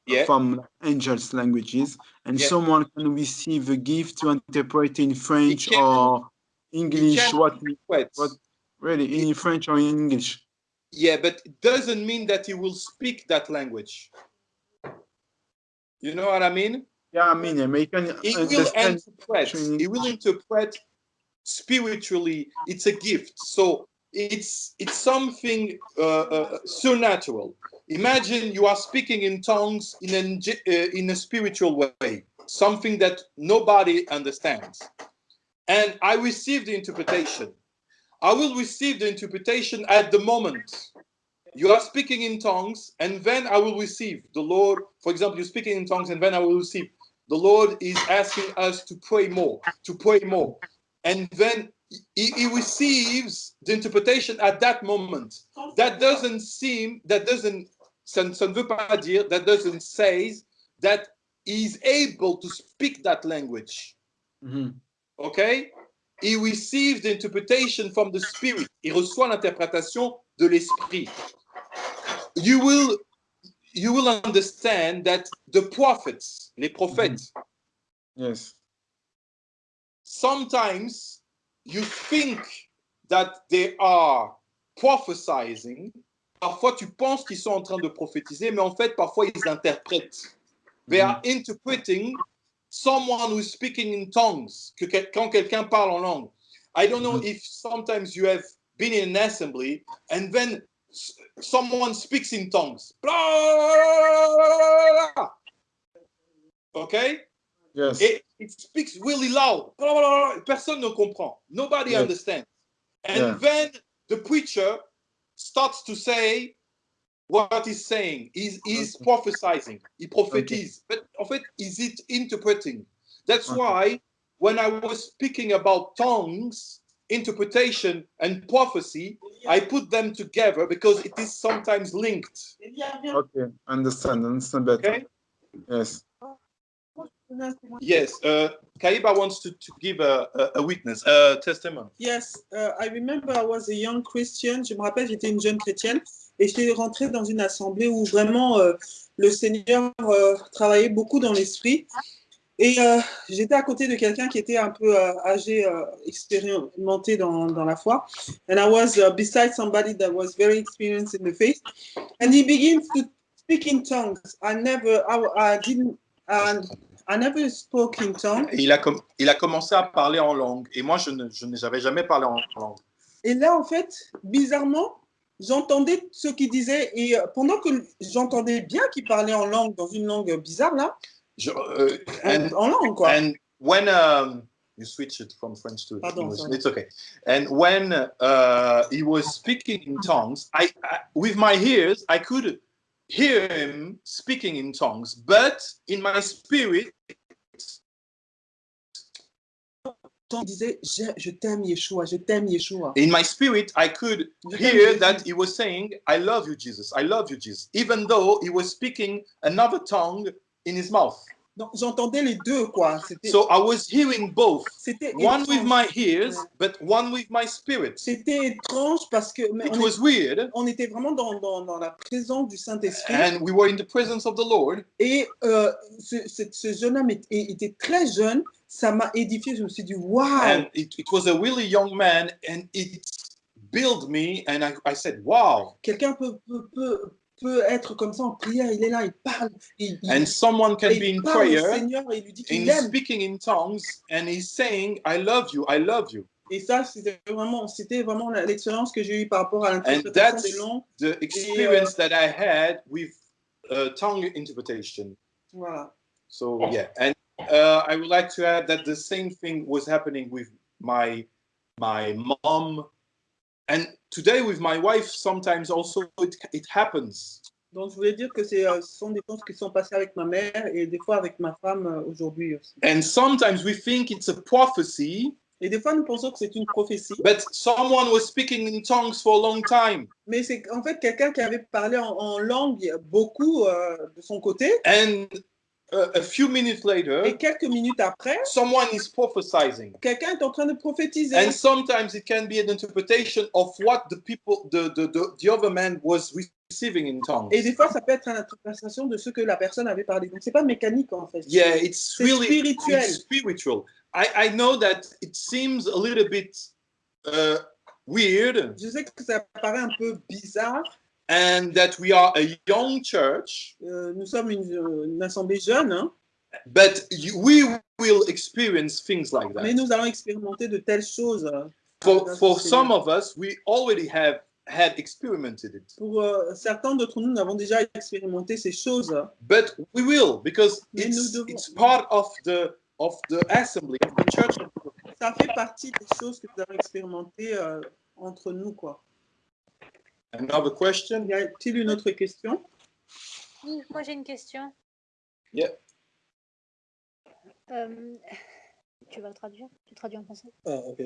Yeah. from angels languages, and Yeah. someone can receive a gift to interpret in French or English? What What? what really in French or in English? Yeah, but it doesn't mean that he will speak that language. You know what I mean? Yeah, I mean, yeah, but you can He will interpret. He will interpret spiritually. It's a gift. So it's it's something uh, uh, supernatural. Imagine you are speaking in tongues in a, uh, in a spiritual way, something that nobody understands. And I received the interpretation. I will receive the interpretation at the moment. You are speaking in tongues, and then I will receive the Lord. For example, you're speaking in tongues, and then I will receive. The Lord is asking us to pray more, to pray more. And then he, he receives the interpretation at that moment. That doesn't seem, that doesn't, ça, ne- ça ne veut pas dire, that doesn't say that he's able to speak that language. Mhm. Okay? He receives the interpretation from the Spirit. Il reçoit l'interprétation de l'Esprit. You will, you will understand that the prophets, les prophètes, Yes. sometimes you think that they are prophesying. Parfois, tu penses qu'ils sont en train de prophétiser, mais en fait, parfois, ils interprètent. They are interpreting someone who's speaking in tongues. Que quand quelqu'un parle en langue. I don't know Mhm. if sometimes you have been in an assembly and then someone speaks in tongues. Okay? Yes. It, it speaks really loud. Personne ne comprend. Nobody Yes. understands. And Yeah. then the preacher starts to say what he's saying. He's, he's Okay. prophesying. He prophetise. But en fait, is it interpreting? That's Okay. why when I was speaking about tongues, interpretation, and prophecy, I put them together because it is sometimes linked. Okay. Understand. Understand better. Okay? Yes. Yes. Uh, Kaiba wants to, to give a, a, witness, a testimony. Yes, uh, I remember I was a young Christian. Je me rappelle, j'étais une jeune chrétienne et j'étais rentrée dans une assemblée où vraiment euh, le Seigneur euh, travaillait beaucoup dans l'esprit. Et euh, j'étais à côté de quelqu'un qui était un peu âgé, expérimenté dans, dans la foi. And I was uh, beside somebody that was very experienced in the faith. And he begins to speak in tongues. I never, I, I didn't, I, I never spoke in tongues. Et il a, com- il a commencé à parler en langue. Et moi, je ne je n'ai j'avais jamais parlé en langue. Et là, en fait, bizarrement, j'entendais ce qu'il disait. Et euh, pendant que j'entendais bien qu'il parlait en langue, dans une langue bizarre, là, Je- euh, and, en langue, quoi. and when um, you switch it from French to Pardon, English, sorry. it's okay. And when uh, he was speaking in tongues, I, I with my ears I could hear him speaking in tongues, but in my spirit, disait, je, je t'aime, Yeshua, je t'aime, Yeshua. in my spirit, I could hear that he was saying, "I love you, Jesus. I love you, Jesus," even though he was speaking another tongue in his mouth. Donc, j'entendais les deux, quoi. C'était So I was hearing both, c'était one with my ears, but one with my spirit. C'était étrange parce que It on, was weird. on était vraiment dans, dans, dans la présence du Saint-Esprit. and we were in the presence of the Lord. Et euh, ce, ce- ce jeune homme était, était très jeune. Ça m'a édifié. Je me suis dit, waouh! And it, it was a really young man, and it built me. And I, I said, Wow. Quelqu'un peut, peut, peut, peut être comme ça en prière. Il est là, il parle. Il, And someone can et be in prayer Seigneur et il lui dit and he's speaking in tongues and he's saying, I love you, I love you. Et ça, c'était vraiment, c'était vraiment l'expérience que j'ai eue par rapport à And l'interprétation that's des langues. the experience that I had with uh, tongue interpretation. Voilà. So, yeah. And uh, I would like to add that the same thing was happening with my my mom. And today with my wife, sometimes also it, it happens. Donc, je voulais dire que c'est, euh, ce sont des choses qui sont passées avec ma mère et des fois avec ma femme euh, aujourd'hui aussi. And sometimes we think it's a prophecy, Et des fois, nous pensons que c'est une prophétie, but someone was speaking in tongues for a long time. mais c'est en fait quelqu'un qui avait parlé en, en langue beaucoup euh, de son côté. And a, a few minutes later, Et quelques minutes après, someone is prophesying. quelqu'un est en train de prophétiser. And sometimes it can be an interpretation of what the people, the, the, the, the other man was receiving in tongues. Et des fois, ça peut être une interprétation de ce que la personne avait parlé. Donc, c'est pas mécanique, en fait. Yeah, it's C'est really spirituel. it's spiritual. I, I know that it seems a little bit uh, weird Je sais que ça paraît un peu bizarre. And that we are a young church, Euh, nous sommes une, une assemblée jeune, hein, but you, we will experience things like mais that. nous allons expérimenter de telles choses. euh, For, for some of us, we already have had experimented it, Pour euh, certains d'entre nous, nous avons déjà expérimenté ces choses. but we will because Mais nous it's, devons- it's part of the of the assembly of the church. Ça fait partie des choses que nous avons expérimentées euh, entre nous. Quoi. Another question? Y a-t-il une autre question? Oui, moi j'ai une question. Yeah. Euh, tu vas le traduire? Tu traduis en français? Ah, ok.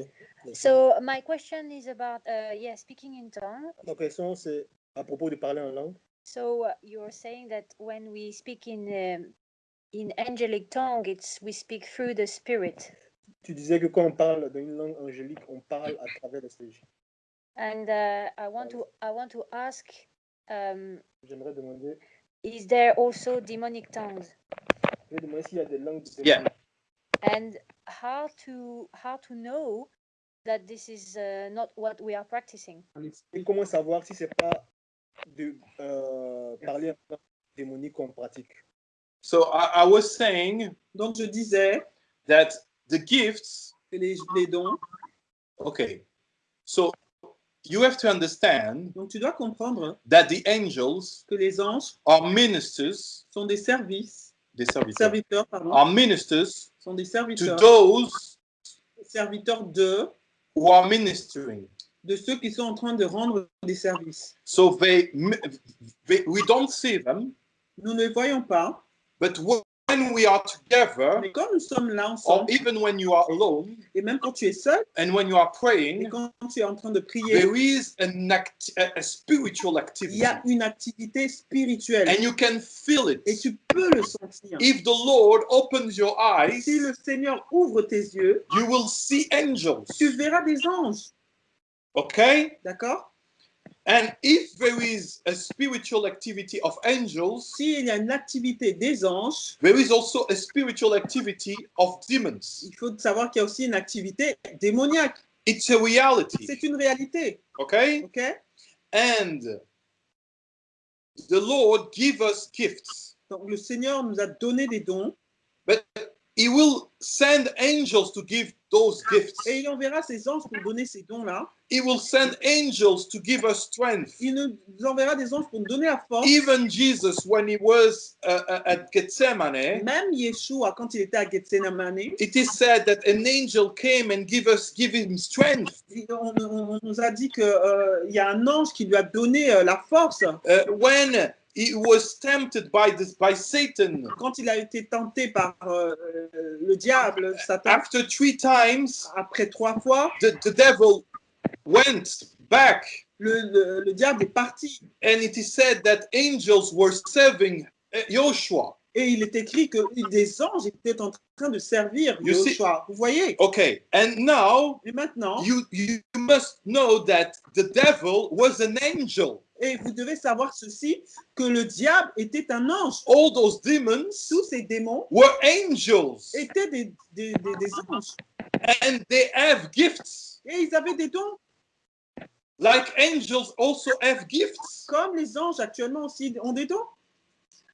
So my question is about uh, yeah speaking in tongue. Ma question, c'est à propos de parler en langue. So uh, you're saying that when we speak in um, in angelic tongue, it's we speak through the spirit. Tu disais que quand on parle dans une langue angélique, on parle à travers l'esprit. And uh, I want to I want to ask, um, J'aimerais demander, is there also demonic tongues? je demander s'il y a des langues Yeah. And how to how to know that this is uh, not what we are practicing? Et comment savoir si c'est pas de euh, parler en langue démonique qu'on pratique. So I, I was saying Donc, je disais that the gifts que les, les dons, Okay. So you have to understand donc tu dois comprendre that the angels que les anges are ministers, sont des services, des serviteurs, serviteurs, pardon, are ministers sont des to serviteurs, those serviteurs de, who are ministering. de ceux qui sont en train de rendre des services. So they, mi- they we don't see them, Nous ne les voyons pas, but when we are together, mais quand nous sommes là or ensemble, even when you are alone et même quand tu es seul, and when you are et praying, quand tu es en train de prier, there is an act, a, a spiritual il activity, y a une activité spirituelle and you can feel it. et tu peux le sentir. If the Lord opens your eyes, Si le Seigneur ouvre tes yeux, you will see angels. tu verras des anges, Okay? d'accord? And if there is a spiritual activity of angels, S'il y a une activité des anges, there is also a spiritual activity of demons. il faut savoir qu'il y a aussi une activité démoniaque. It's a reality. C'est une réalité, Okay? ok? And the Lord give us gifts. Donc le Seigneur nous a donné des dons But He will send angels to give those gifts. et il enverra ses anges pour donner ces dons-là. He will send angels to give us strength. Il nous enverra des anges pour nous donner la force. Even Jesus, when he was uh, uh, at Gethsemane, Même Yeshua, quand il était à Gethsemane, it is said that an angel came and give us give him strength. il- on, on- on nous a dit qu'il y a un ange qui lui a donné euh, la force Uh, when he was tempted by this by Satan quand il a été tenté par euh, euh, le diable, Satan. after three times, Après trois fois, the, the devil went back, le, le- le diable est parti. and it is said that angels were serving uh, Joshua. Et il est écrit que des anges étaient en train de servir Joshua. Vous voyez? Okay, and now Et maintenant, you you must know that the devil was an angel. et vous devez savoir ceci, que le diable était un ange. All those demons Tous ces démons were angels, étaient des, des- des- des anges. and they have gifts. Et ils avaient des dons, Like angels also have gifts. comme les anges actuellement aussi ont des dons.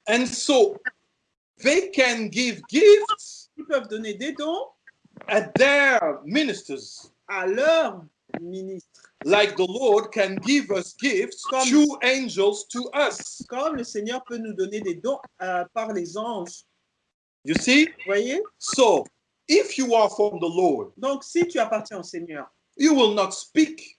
And so they can give gifts Ils peuvent donner des dons at their ministers, à leurs ministres. like the Lord can give us gifts Comme- through angels to us. Comme le Seigneur peut nous donner des dons euh, par les anges. You see? Vous voyez? So if you are from the Lord, Donc, si tu appartiens au Seigneur, you will not speak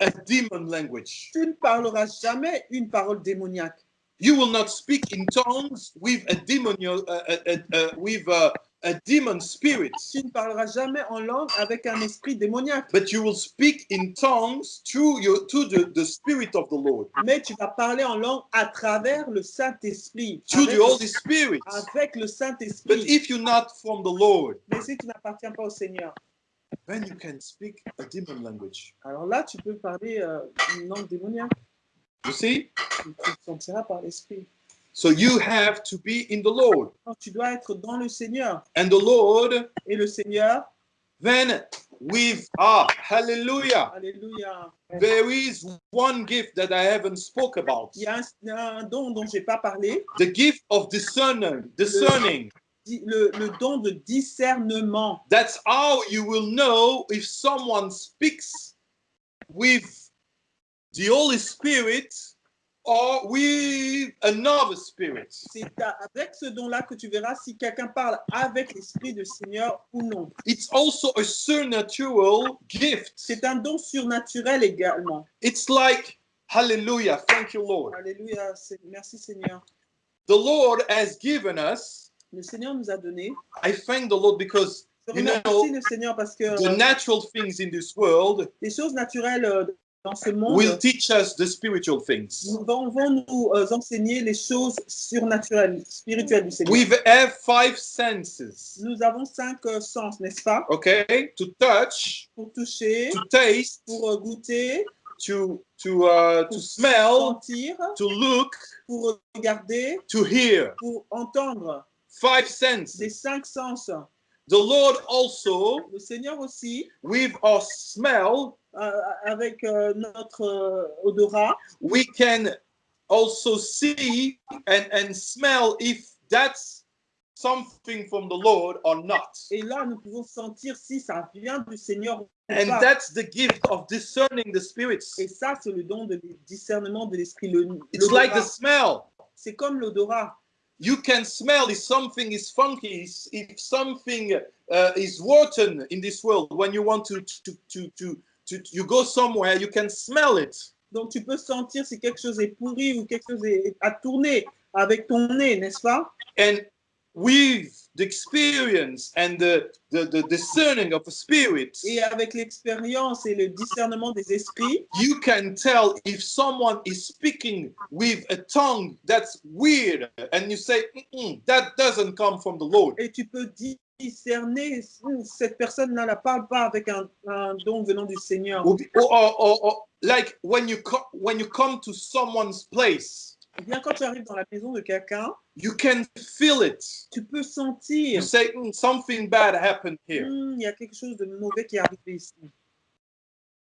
a demon language. tu ne parleras jamais une parole démoniaque. You will not speak in tongues with a demonial, uh, uh, uh, with uh, a demon spirit, Tu ne parleras jamais en langue avec un esprit démoniaque, but you will speak in tongues through your to the, the spirit of the Lord, mais tu vas parler en langue à travers le Saint-Esprit. Avec, the Holy Spirit. avec le But Saint-Esprit. if you're not from the Lord, Mais si tu n'appartiens pas au Seigneur, then you can speak a demon language. alors là, tu peux parler euh, une langue démoniaque. You see? Tu te sentiras par l'Esprit. So you have to be in the Lord. Tu dois être dans le Seigneur. And the Lord, Et le Seigneur, then with ah, hallelujah. Alléluia. There is one gift that I haven't spoke about. Il y a un, un don dont je n'ai pas parlé, The gift of discerning, discerning. di- le, le don de discernement. That's how you will know if someone speaks with the Holy Spirit or with another spirit? C'est avec ce don-là que tu verras si quelqu'un parle avec l'Esprit du Seigneur ou non. It's also a supernatural gift. C'est un don surnaturel également. It's like, hallelujah, thank you, Lord. C'est- Merci Seigneur. The Lord has given us, Le Seigneur nous a donné. I thank the Lord because Je You know, remercie le Seigneur parce que the natural things in this world les choses naturelles euh, dans ce monde will teach us the spiritual things. nous vont, nous euh, enseigner les choses surnaturelles, spirituelles du Seigneur. We have five senses, Nous avons cinq euh, sens, n'est-ce pas? Okay? To touch, Pour toucher, to taste, pour euh, goûter, to to uh, to pour smell, sentir, to look, pour regarder, to hear. pour entendre. Five senses. cinq sens. The Lord also, Le Seigneur aussi, with our smell, avec euh, notre euh, odorat, we can also see and, and smell if that's something from the Lord or not. et là nous pouvons sentir si ça vient du Seigneur And that's the gift of discerning the spirits. Et ça, c'est le don de discernement de l'esprit. Le- It's like the smell. C'est comme l'odorat. You can smell if something is funky, if if something uh, is rotten in this world. When you want to to, to to to you go somewhere, you can smell it. Donc tu peux sentir si quelque chose est pourri ou quelque chose est à tourner avec ton nez, n'est-ce pas? And with the experience and the, the, the discerning of the spirit, Et avec l'expérience et le discernement des esprits, you can tell if someone is speaking with a tongue that's weird, and you say, "Mm-mm, that doesn't come from the Lord. et tu peux discerner cette personne-là ne parle pas avec un, un don venant du Seigneur. Or, or, or, like when you when you come to someone's place, Eh bien, quand tu arrives dans la maison de quelqu'un, you can feel it. tu peux You sentir say "Mm, something bad happened here. Hmm, il y a quelque chose de mauvais qui est arrivé ici.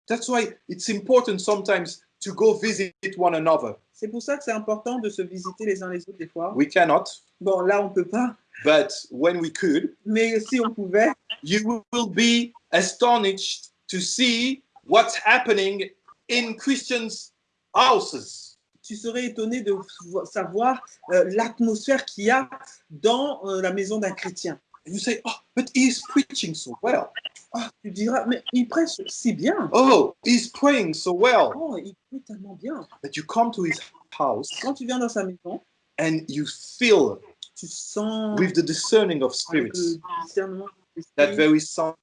That's why it's important sometimes to go visit one another. C'est pour ça que c'est important de se visiter les uns les autres des fois. We cannot, Bon, là, on peut pas, but when we could, mais si on pouvait, you will be astonished to see what's happening in Christians' houses. tu serais étonné de vo- savoir euh, l'atmosphère qu'il y a dans euh, la maison d'un chrétien. And you say, oh, but he's preaching so well. Ah, tu diras, mais il prêche si bien. Oh, he's praying so well. Oh, il prie tellement bien. But you come to his house Quand tu viens dans sa maison, and you feel tu sens with the discerning of spirits le discernement de that there is some-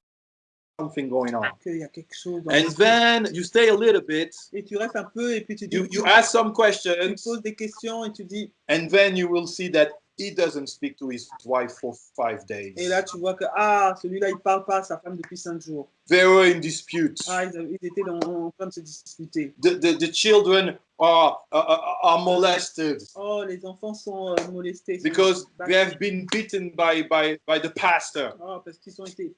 something going on. qu'il y a quelque chose dans And then you stay a little bit, Et tu restes un peu et puis tu dis, you, you ask some tu questions, poses des questions et tu dis, and then you will see that he doesn't speak to his wife for five days. et là tu vois que, ah, celui-là, il parle pas à sa femme depuis cinq jours. They were in dispute. Ah, ils, ils étaient dans- en train de se disputer. The, the, the children are, are, are molested Oh, les enfants sont euh, molestés. because they have been beaten by, by, by the pastor. Oh, parce qu'ils ont été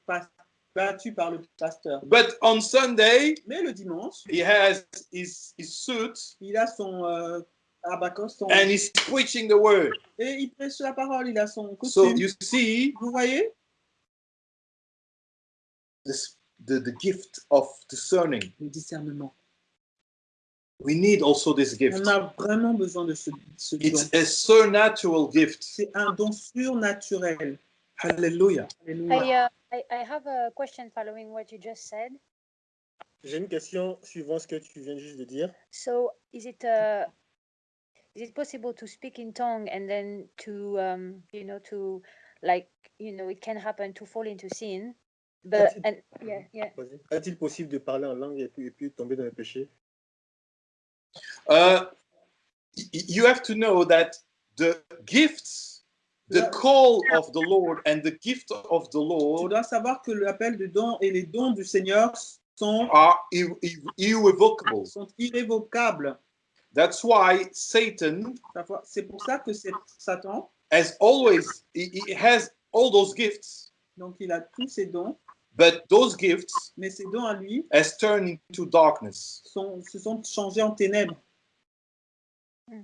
battus par le pasteur. But on Sunday, Mais le dimanche, he has his, his suit il a son euh, abacos, son- and he's preaching the word. et il prêche la parole, il a son So costume. you see Vous voyez? this, the, the gift of discerning. le discernement. We need also this gift. On a vraiment besoin de ce, ce don. It's a supernatural gift. C'est un don surnaturel. Hallelujah. I, uh, I, I have a question following what you just said. J'ai une question suivant ce que tu viens juste de dire. So, is it uh, is it possible to speak in tongue and then to um, you know to like you know it can happen to fall into sin but and yeah yeah. Est-il possible de parler en langue et puis, et puis tomber dans le péché? Uh, you have to know that the gifts, the call of the Lord and the gift of the Tu Lord dois savoir que l'appel de don et les dons du Seigneur sont, are ir- ir- irrevocable. sont irrévocables. That's why Satan C'est pour ça que Satan, has always he, he has all those gifts, donc il a tous ses dons, but those gifts mais ses dons à lui has turned into darkness. sont, se sont changés en ténèbres.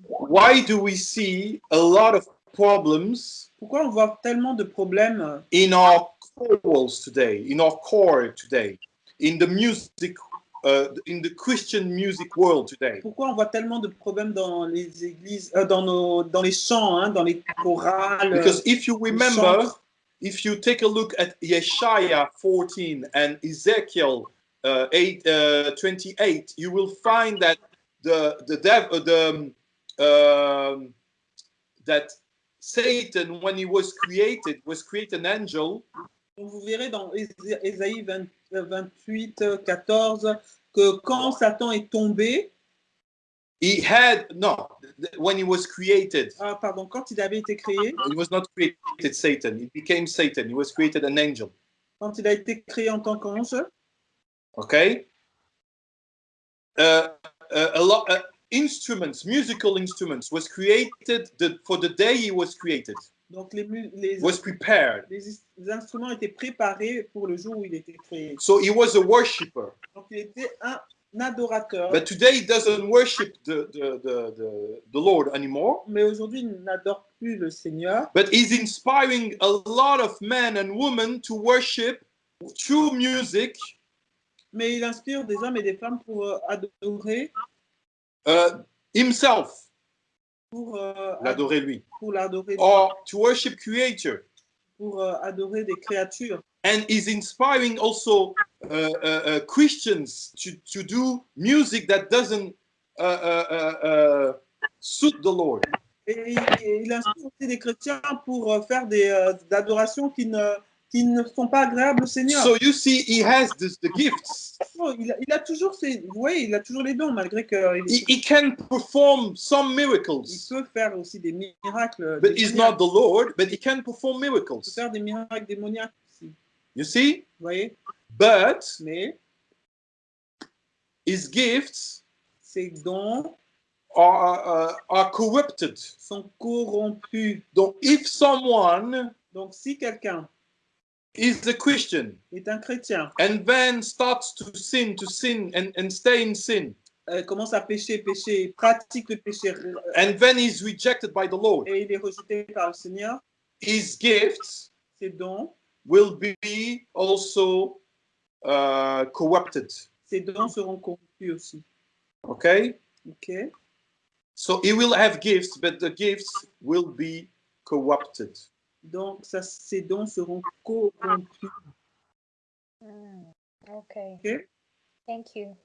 Why do we see a lot of problems Pourquoi on voit tellement de problèmes in our chorals today, in our choir today, in the music, uh, in the Christian music world today? Pourquoi on voit tellement de problèmes dans les églises, euh, dans, nos, dans les chants, hein, dans les chorales Because if you remember, if you take a look at Yeshaya 14 and Ezekiel uh, 8, uh, 28, you will find that the the dev, uh, the um, um, that Satan, when he was created, was created an angel, Vous verrez dans Ésaïe 20 euh, 28, euh, 14, que quand Satan est tombé, he had no. When he was created, ah, pardon, quand il avait été créé, he was not created Satan. He became Satan. He was created an angel. quand il a été créé en tant qu'ange, Okay. Uh, uh, a lot uh, instruments, musical instruments, was created the, for the day he was created. Donc les, les, Was prepared. les les instruments étaient préparés pour le jour où il était créé. So he was a worshipper. Donc il était un, adorateur. But today he doesn't worship the, the, the, the, the Lord anymore. mais aujourd'hui, il n'adore plus le Seigneur. But he's inspiring a lot of men and women to worship through music, Mais il inspire des hommes et des femmes pour euh, adorer, uh, himself, pour, euh, l'adorer lui, pour l'adorer, or to worship Creator. pour euh, adorer des créatures. and is inspiring also uh, uh, uh, Christians to, to do music that doesn't uh, uh, uh, suit the Lord. Et il, et il inspire aussi des chrétiens pour euh, faire des adorations qui ne, qui ne sont pas agréables au Seigneur. So you see, he has this, the gifts. Oh, il, a, il a toujours ses, voyez, il a toujours les dons malgré qu'il He, he can perform some il miracles, peut faire aussi des miracles. but he's not the Lord. But he can perform Il peut miracles. faire des miracles démoniaques aussi. You see, Vous voyez, but mais his gifts ces dons are uh, are corrupted. sont corrompus. So if someone Donc, si quelqu'un is a Christian est un chrétien, and then starts to sin, to sin, and, and stay in sin, euh, commence à pécher, pécher, pratique le péché, euh, and then he's rejected by the Lord. et il est rejeté par le Seigneur, His gifts ses dons, will be also uh, corrupted. ses dons seront corrompus aussi. Okay, Ok so he will have gifts, but the gifts will be corrupted. Donc, ça, ces dons seront corrompus. Mm, okay. Ok? Thank you.